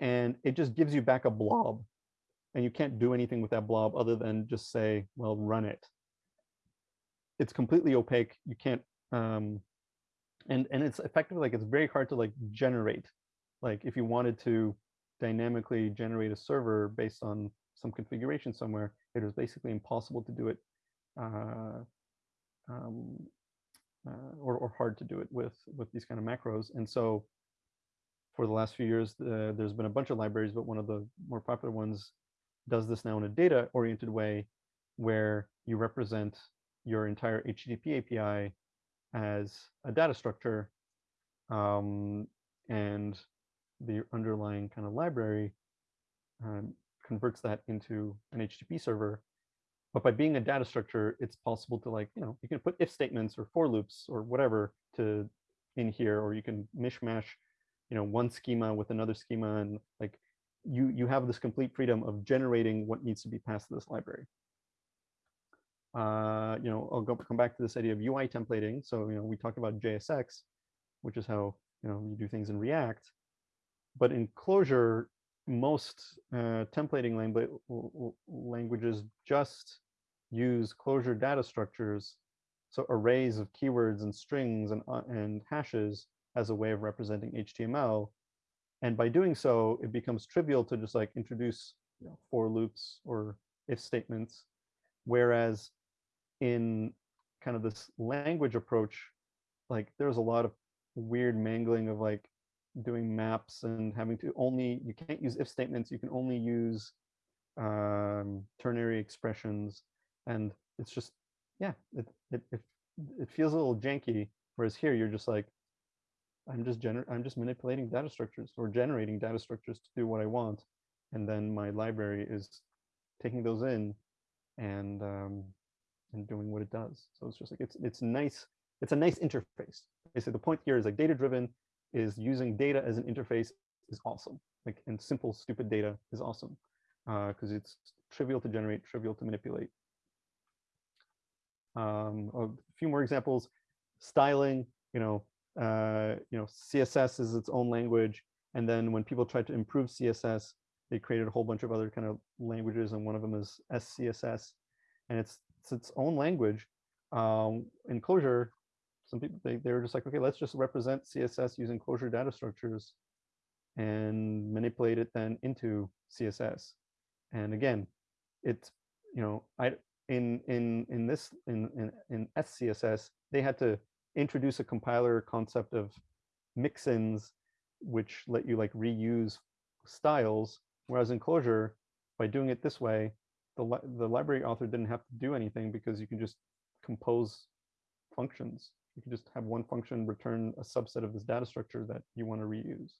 and it just gives you back a blob. And you can't do anything with that blob other than just say, well, run it. It's completely opaque. You can't, um, and and it's effectively like it's very hard to like generate. Like if you wanted to dynamically generate a server based on some configuration somewhere, it was basically impossible to do it uh, um, uh, or, or hard to do it with with these kind of macros. And so for the last few years, uh, there's been a bunch of libraries, but one of the more popular ones does this now in a data oriented way where you represent your entire HTTP API as a data structure um, and the underlying kind of library um, converts that into an HTTP server. But by being a data structure, it's possible to like, you know, you can put if statements or for loops or whatever to in here, or you can mishmash, you know, one schema with another schema and like you you have this complete freedom of generating what needs to be passed to this library. Uh, you know, I'll go come back to this idea of UI templating. So, you know, we talked about JSX, which is how, you know, you do things in React. But in Clojure, most uh, templating langu languages just use Clojure data structures, so arrays of keywords and strings and, uh, and hashes as a way of representing HTML. And by doing so, it becomes trivial to just like introduce you know, for loops or if statements. Whereas in kind of this language approach, like there's a lot of weird mangling of like doing maps and having to only, you can't use if statements, you can only use um, ternary expressions. And it's just, yeah, it, it, it, it feels a little janky. Whereas here you're just like, I'm just gener I'm just manipulating data structures or generating data structures to do what I want. And then my library is taking those in and um, and doing what it does. So it's just like it's it's nice. It's a nice interface. Basically, the point here is like data driven is using data as an interface is awesome. Like and simple stupid data is awesome because uh, it's trivial to generate, trivial to manipulate. Um, a few more examples. Styling, you know, uh, you know, CSS is its own language. And then when people tried to improve CSS, they created a whole bunch of other kind of languages. And one of them is SCSS. And it's, it's its own language. Um, in Clojure, some people, they, they were just like, okay, let's just represent CSS using Clojure data structures and manipulate it then into CSS. And again, it's, you know, I, in, in, in this, in, in, in SCSS, they had to introduce a compiler concept of mixins, which let you like reuse styles. Whereas in Clojure, by doing it this way, the, the library author didn't have to do anything because you can just compose functions. You can just have one function return a subset of this data structure that you want to reuse.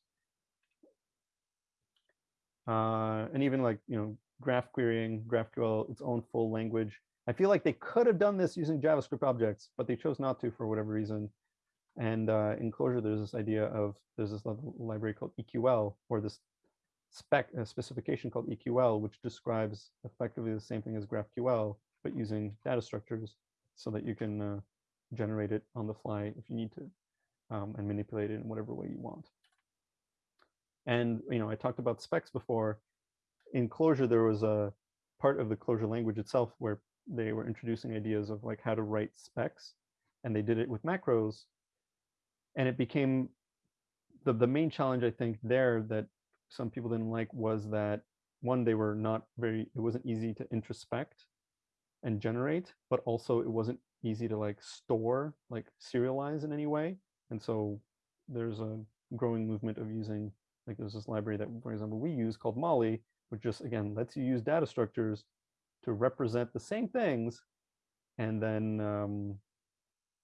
Uh, and even like, you know, graph querying, GraphQL, its own full language. I feel like they could have done this using JavaScript objects, but they chose not to for whatever reason. And uh, in Clojure, there's this idea of, there's this library called EQL, or this spec specification called EQL, which describes effectively the same thing as GraphQL, but using data structures so that you can uh, generate it on the fly if you need to um, and manipulate it in whatever way you want. And, you know, I talked about specs before. In Clojure, there was a part of the Clojure language itself where they were introducing ideas of like how to write specs and they did it with macros and it became the, the main challenge i think there that some people didn't like was that one they were not very it wasn't easy to introspect and generate, but also it wasn't easy to like store, like serialize in any way. And so there's a growing movement of using, like there's this library that, for example, we use called Malli, which just, again, lets you use data structures to represent the same things and then, um,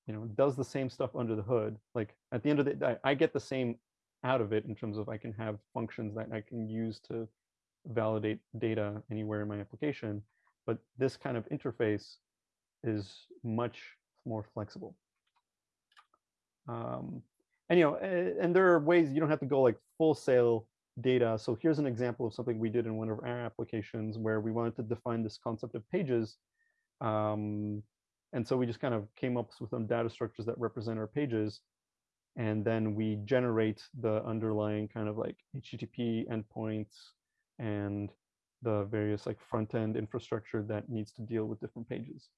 you know, does the same stuff under the hood. Like at the end of the day, I get the same out of it in terms of I can have functions that I can use to validate data anywhere in my application. But this kind of interface is much more flexible. Um, and you know, and there are ways you don't have to go like full sale data. So here's an example of something we did in one of our applications where we wanted to define this concept of pages. Um, and so we just kind of came up with some data structures that represent our pages. And then we generate the underlying kind of like HTTP endpoints and the various like front end infrastructure that needs to deal with different pages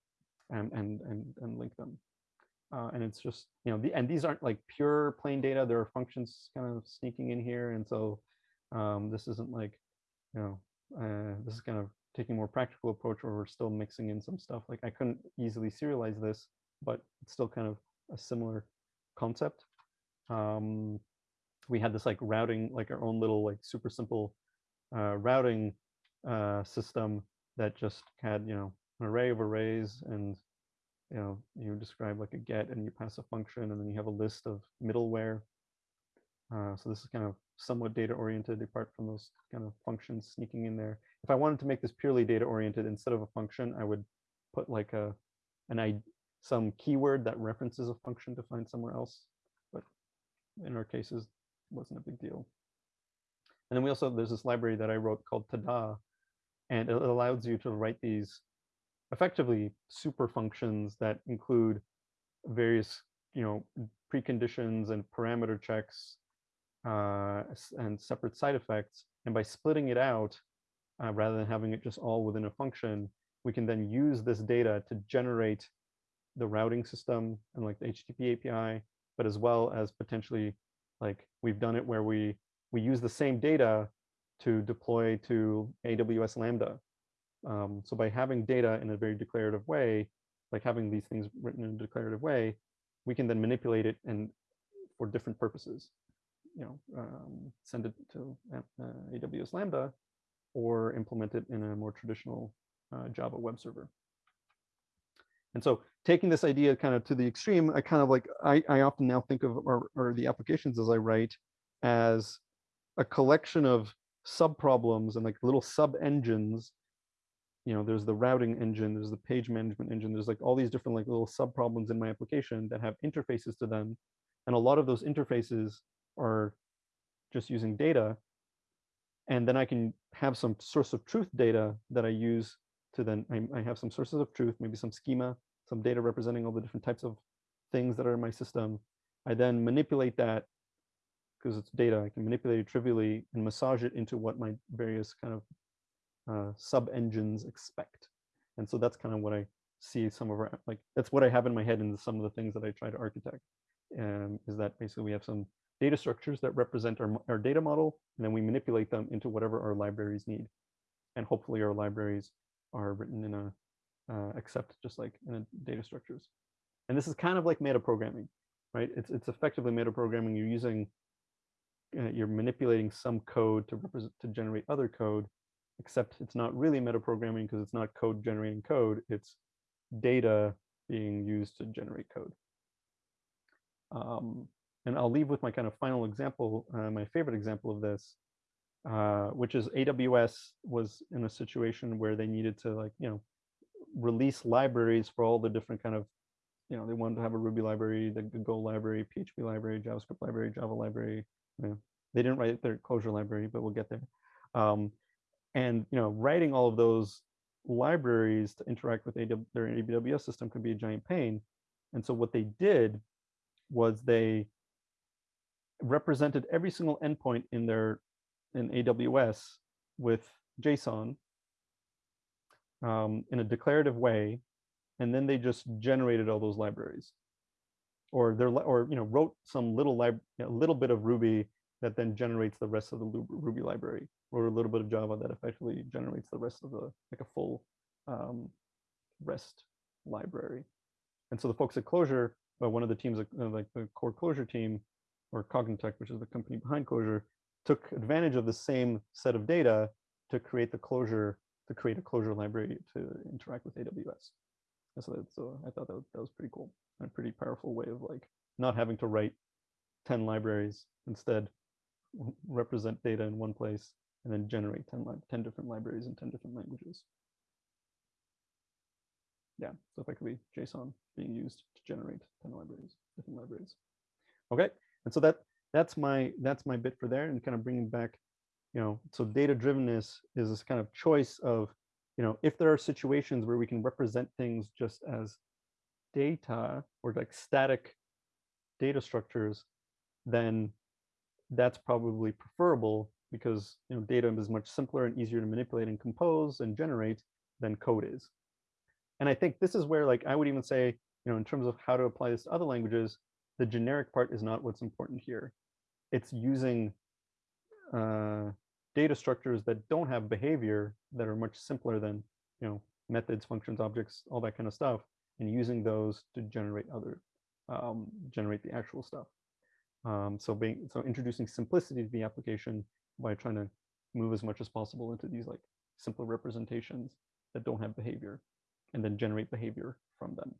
and, and, and, and link them. Uh, and it's just, you know, the, and these aren't like pure plain data. There are functions kind of sneaking in here. And so um, this isn't like, you know, uh, this is kind of taking a more practical approach where we're still mixing in some stuff. Like I couldn't easily serialize this, but it's still kind of a similar concept. Um, we had this like routing, like our own little like super simple uh, routing uh, system that just had, you know, an array of arrays and you know, you describe like a get and you pass a function and then you have a list of middleware. Uh, so this is kind of somewhat data oriented apart from those kind of functions sneaking in there. If I wanted to make this purely data oriented instead of a function, I would put like a an I some keyword that references a function to find somewhere else. In our cases, wasn't a big deal. And then we also, there's this library that I wrote called Tada, and it allows you to write these effectively super functions that include various, you know, preconditions and parameter checks uh, and separate side effects. And by splitting it out, uh, rather than having it just all within a function, we can then use this data to generate the routing system and like the HTTP API, but as well as potentially like we've done it where we we use the same data to deploy to AWS Lambda. Um, so by having data in a very declarative way, like having these things written in a declarative way, we can then manipulate it and for different purposes. You know, um, send it to uh, AWS Lambda or implement it in a more traditional uh, Java web server. And so taking this idea kind of to the extreme, I kind of like, I, I often now think of, or, or the applications as I write as a collection of sub problems and like little sub engines you know there's the routing engine there's the page management engine there's like all these different like little sub problems in my application that have interfaces to them. And a lot of those interfaces are just using data. And then i can have some source of truth data that i use to then I, I have some sources of truth maybe some schema some data representing all the different types of things that are in my system i then manipulate that because it's data, I can manipulate it trivially and massage it into what my various kind of uh, sub engines expect. And so that's kind of what I see some of our, like, that's what I have in my head in some of the things that I try to architect. Um, is that basically we have some data structures that represent our, our data model, and then we manipulate them into whatever our libraries need. And hopefully our libraries are written in a, uh, accept just like in a data structures. And this is kind of like metaprogramming, right? It's, it's effectively metaprogramming. You're using uh, you're manipulating some code to represent to generate other code, except it's not really metaprogramming because it's not code generating code. It's data being used to generate code. Um, and I'll leave with my kind of final example, uh, my favorite example of this, uh, which is AWS was in a situation where they needed to like, you know, release libraries for all the different kind of, you know, they wanted to have a Ruby library, the Go library, PHP library, JavaScript library, Java library, yeah. They didn't write their Clojure library, but we'll get there. Um, and you know, writing all of those libraries to interact with AW, their AWS system could be a giant pain. And so what they did was they represented every single endpoint in their in AWS with JSON um, in a declarative way, and then they just generated all those libraries or they're or you know wrote some little lib little bit of Ruby that then generates the rest of the Ruby library, or a little bit of Java that effectively generates the rest of the like a full um, REST library. And so the folks at Clojure, well, one of the teams, uh, like the core Clojure team, or Cognitect, which is the company behind Clojure, took advantage of the same set of data to create the Clojure, to create a Clojure library to interact with AWS. And so, that, so I thought that was, that was pretty cool and a pretty powerful way of like not having to write 10 libraries, instead represent data in one place and then generate 10, 10 different libraries in 10 different languages. Yeah, so effectively JSON being used to generate 10 libraries, different libraries. Okay, and so that that's my that's my bit for there and kind of bringing back, you know, so data drivenness is this kind of choice of, you know, if there are situations where we can represent things just as data or like static data structures, then that's probably preferable because you know data is much simpler and easier to manipulate and compose and generate than code is. And I think this is where like I would even say, you know, in terms of how to apply this to other languages, the generic part is not what's important here. It's using uh, data structures that don't have behavior that are much simpler than, you know, methods, functions, objects, all that kind of stuff, and using those to generate other, um, generate the actual stuff. Um, so being so introducing simplicity to the application by trying to move as much as possible into these like simpler representations that don't have behavior and then generate behavior from them.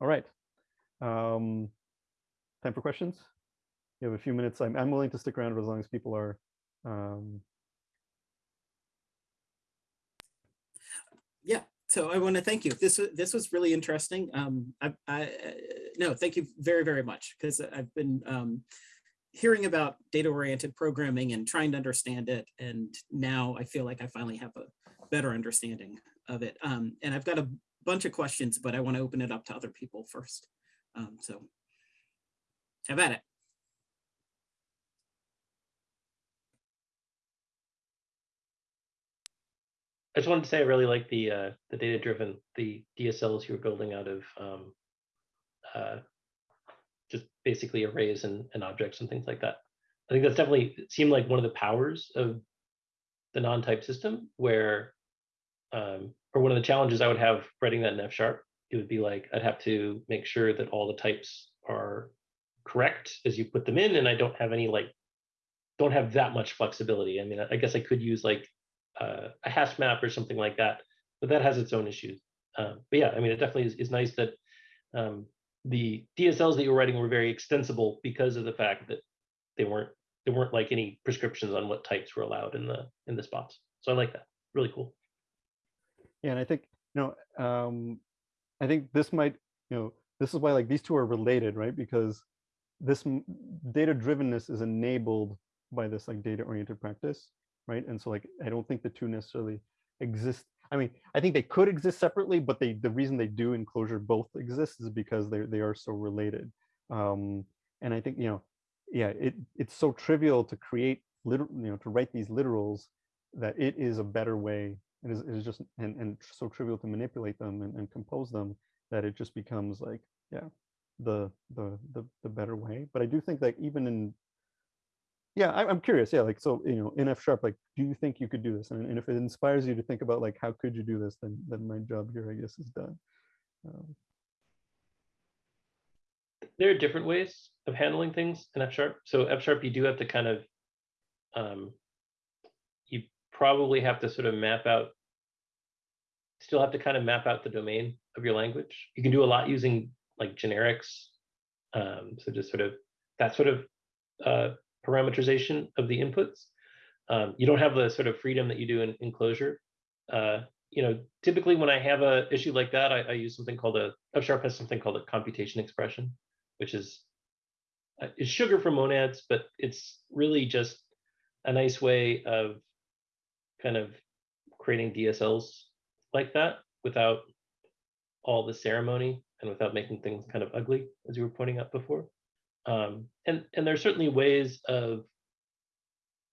All right. Um, time for questions? You have a few minutes. I'm, I'm willing to stick around as long as people are. Um... Yeah, so I want to thank you. This this was really interesting. Um, I, I no, thank you very very much because I've been um, hearing about data oriented programming and trying to understand it, and now I feel like I finally have a better understanding of it. Um, and I've got a bunch of questions, but I want to open it up to other people first. Um, so at it. I just wanted to say I really like the uh, the data driven the DSLs you were building out of um, uh, just basically arrays and, and objects and things like that. I think that's definitely seemed like one of the powers of the non-type system where um, or one of the challenges I would have writing that in F sharp, it would be like I'd have to make sure that all the types are correct as you put them in, and I don't have any like don't have that much flexibility. I mean, I guess I could use like uh, a hash map or something like that, but that has its own issues. Um, but yeah, I mean, it definitely is, is nice that um, the DSLs that you were writing were very extensible because of the fact that they weren't there weren't like any prescriptions on what types were allowed in the in the spots. So I like that. Really cool. Yeah, and I think you know, um, I think this might you know this is why like these two are related, right? Because this data drivenness is enabled by this like data oriented practice right? And so like, I don't think the two necessarily exist. I mean, I think they could exist separately, but they the reason they do in Clojure both exist is because they they are so related. Um, and I think you know, yeah, it it's so trivial to create literal, you know, to write these literals that it is a better way. It is, it is just and and so trivial to manipulate them and, and compose them that it just becomes like yeah, the the the the better way. But I do think that even in yeah I, am curious yeah like so you know in f sharp like do you think you could do this? And, and, if it inspires you to think about like how could you do this then then my job here i guess is done. Um, there are different ways of handling things in f sharp. So f sharp you do have to kind of um, you probably have to sort of map out still have to kind of map out the domain of your language. You can do a lot using like generics um, so just sort of that sort of uh, parameterization of the inputs. Um, you don't have the sort of freedom that you do in, Clojure. Uh, you know, typically when I have a issue like that, I, I use something called a F sharp has something called a computation expression, which is uh, is sugar for monads, but it's really just a nice way of kind of creating DSLs like that without all the ceremony and without making things kind of ugly, as you were pointing out before. Um, and, and are certainly ways of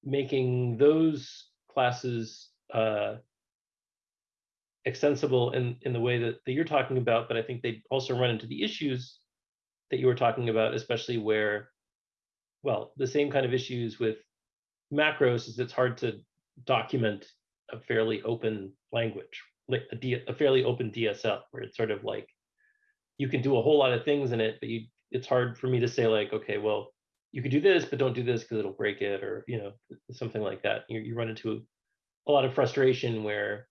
making those classes uh, extensible in, in the way that, that you're talking about, but I think they also run into the issues that you were talking about, especially where, well, the same kind of issues with macros is it's hard to document a fairly open language, like a, D, a fairly open DSL where it's sort of like you can do a whole lot of things in it, but you it's hard for me to say like, okay, well, you could do this, but don't do this because it'll break it, or you know, something like that. You, you run into a lot of frustration where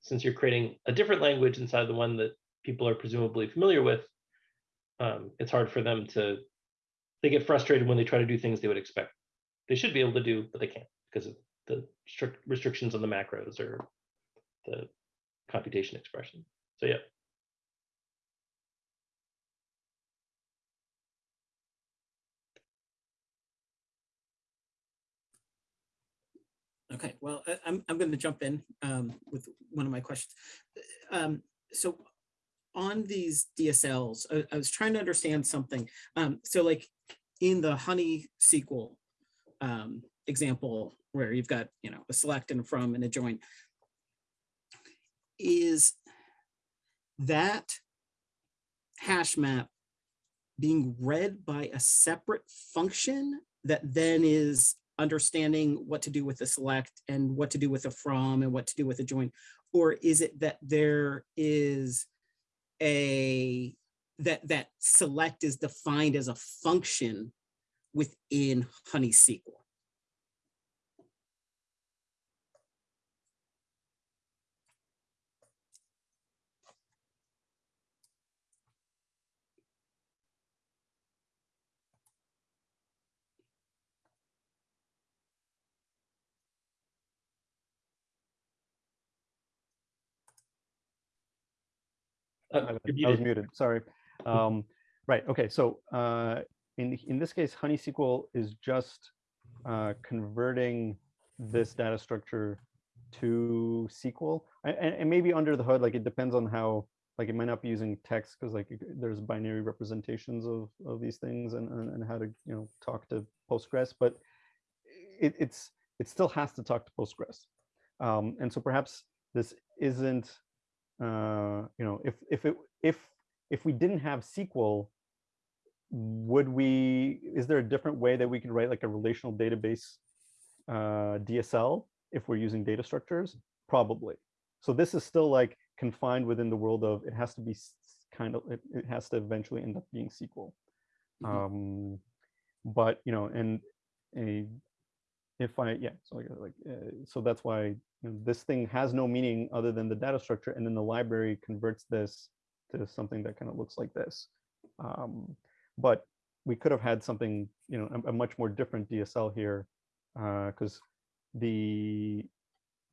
since you're creating a different language inside the one that people are presumably familiar with, um, it's hard for them to they get frustrated when they try to do things they would expect they should be able to do, but they can't because of the strict restrictions on the macros or the computation expression. So yeah. Okay, well, I- I'm, I'm going to jump in um, with one of my questions. Um, So on these DSLs, I, I was trying to understand something. Um, So like in the Honey SQL um, example, where you've got, you know, a select and a from and a join, is that hash map being read by a separate function that then is understanding what to do with the select and what to do with the from and what to do with the join? Or is it that there is a, that, that select is defined as a function within Honey SQL? I was- I was muted. sorry. Um, right, okay, so uh, in, in this case, Honey SQL is just uh, converting this data structure to SQL. And, and maybe under the hood, like it depends on how, like it might not be using text because like there's binary representations of, of these things and, and, and how to, you know, talk to Postgres, but it, it's, it still has to talk to Postgres. Um, and so perhaps this isn't uh, you know, if if it if if we didn't have SQL, would we? Is there a different way that we could write like a relational database uh, DSL if we're using data structures? Probably. So this is still like confined within the world of it has to be kind of it, it has to eventually end up being SQL. Mhm. Um, but you know, and a if I yeah, so like, uh, so that's why you know, this thing has no meaning other than the data structure, and then the library converts this to something that kind of looks like this. Um, but we could have had something, you know, a, a much more different DSL here, because the,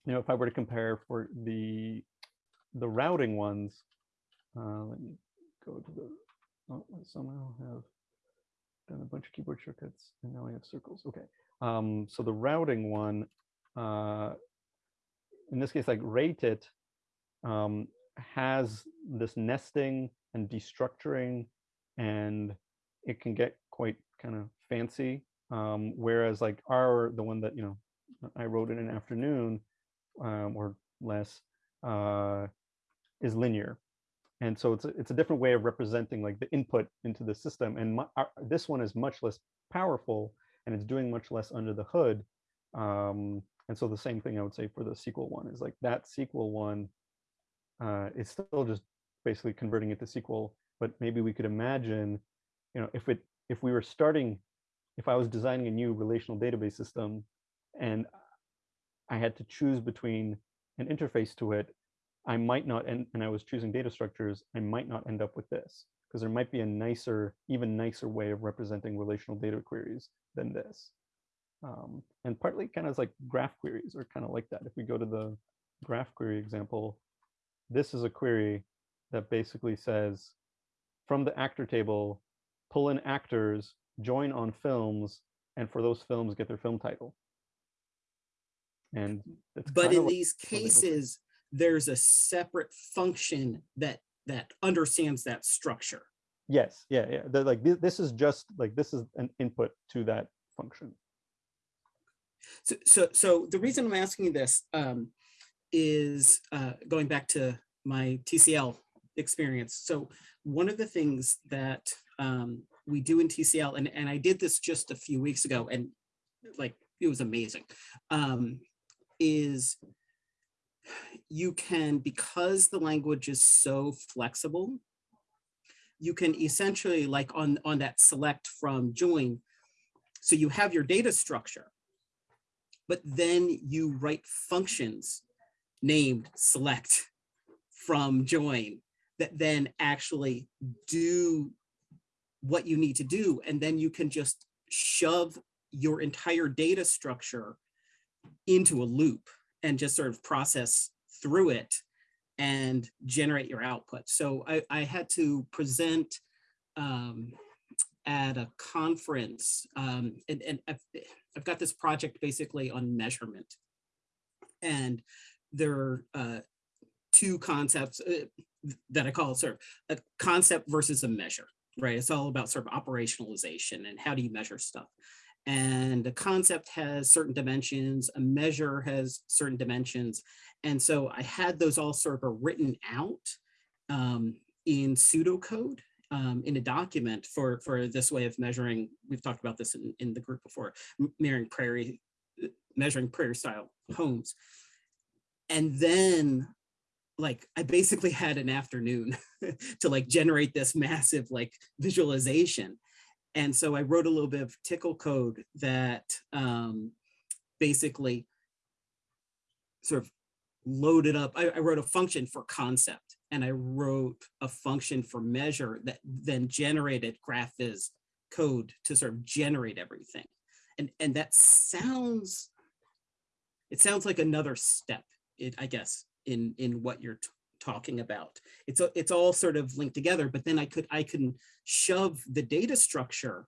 you know, if I were to compare for the the routing ones, uh, let me go to the. Oh, I somehow have done a bunch of keyboard shortcuts, and now I have circles. Okay. Um, so the routing one, uh, in this case, like reitit, um, has this nesting and destructuring, and it can get quite kind of fancy. Um, whereas like our, the one that, you know, I wrote in an afternoon um, or less, uh, is linear. And so it's a, it's a different way of representing like the input into the system. And my, our, this one is much less powerful and it's doing much less under the hood. Um, and so the same thing I would say for the SQL one is like that SQL one uh, is still just basically converting it to SQL. But maybe we could imagine, you know, if it if we were starting, if I was designing a new relational database system, and I had to choose between an interface to it, I might not and I was choosing data structures, I might not end up with this because there might be a nicer, even nicer way of representing relational data queries than this. Um, and partly kind of like graph queries are kind of like that. If we go to the graph query example, this is a query that basically says from the actor table, pull in actors, join on films, and for those films, get their film title. And it's But in like these what they look like. cases, there's a separate function that that understands that structure. Yes, yeah, yeah. They're like thi- this is just like this is an input to that function. So, so, so the reason I'm asking you this um, is uh, going back to my TCL experience. So one of the things that um, we do in TCL, and, and I did this just a few weeks ago, and like it was amazing, um, is you can, because the language is so flexible, you can essentially like on, on that select from join. So you have your data structure, but then you write functions named select from join that then actually do what you need to do. And then you can just shove your entire data structure into a loop and just sort of process through it and generate your output. So I, I had to present um, at a conference um, and, and I've, I've got this project basically on measurement. And there are uh, two concepts uh, that I call sort of a concept versus a measure, right? It's all about sort of operationalization and how do you measure stuff. And a concept has certain dimensions, a measure has certain dimensions. And so I had those all sort of written out um, in pseudocode um, in a document for, for this way of measuring. We've talked about this in, in the group before, measuring prairie, measuring prairie style homes. And then like I basically had an afternoon to like generate this massive like visualization. And so I wrote a little bit of TCL code that um, basically sort of loaded up. I, I wrote a function for concept and I wrote a function for measure that then generated GraphViz code to sort of generate everything. And, and that sounds, it sounds like another step, it, I guess, in, in what you're talking about. It's, a, it's all sort of linked together, but then I could, I can shove the data structure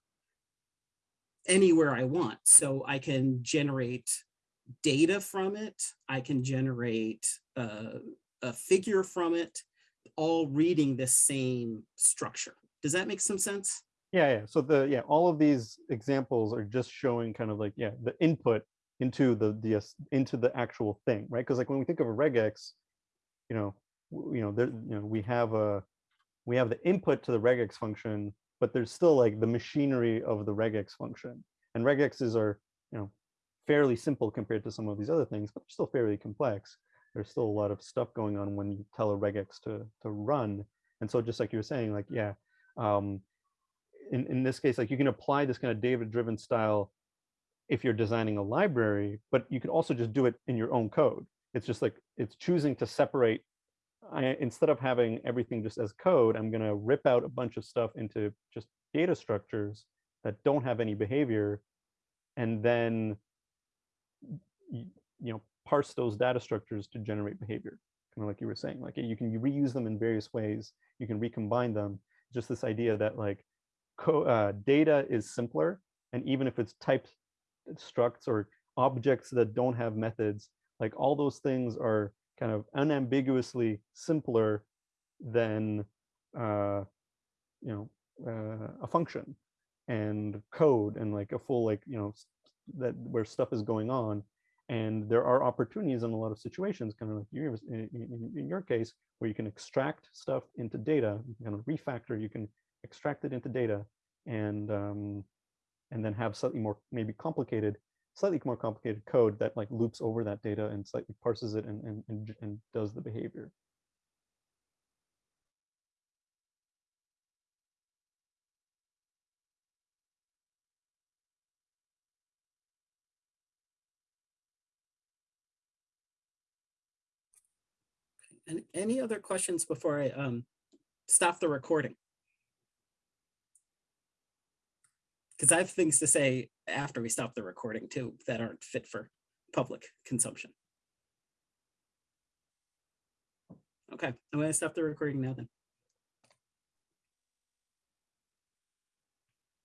anywhere I want. So I can generate data from it. I can generate uh, a figure from it, all reading the same structure. Does that make some sense? Yeah, yeah. So the yeah, all of these examples are just showing kind of like yeah, the input into the the into the actual thing, right? Because like when we think of a regex, you know, you know, there you know we have a we have the input to the regex function, but there's still like the machinery of the regex function, and regexes are you know fairly simple compared to some of these other things, but they're still fairly complex. There's still a lot of stuff going on when you tell a regex to to run, and so just like you were saying, like yeah. Um, in, in this case, like you can apply this kind of data-driven style if you're designing a library, but you could also just do it in your own code. It's just like, it's choosing to separate, I, instead of having everything just as code, I'm gonna rip out a bunch of stuff into just data structures that don't have any behavior, and then, you, you know, parse those data structures to generate behavior. Kind of like you were saying, like you can reuse them in various ways, you can recombine them. Just this idea that like, uh, data is simpler, and even if it's typed structs or objects that don't have methods, like all those things are kind of unambiguously simpler than uh, you know uh, a function and code and like a full like you know that where stuff is going on. And there are opportunities in a lot of situations kind of like you in, your case where you can extract stuff into data you can refactor you can extract it into data and um, and then have slightly more maybe complicated, slightly more complicated code that like loops over that data and slightly parses it and and and, and does the behavior. And any other questions before I um, stop the recording? Because I have things to say after we stop the recording too that aren't fit for public consumption. Okay, I'm to stop the recording now then.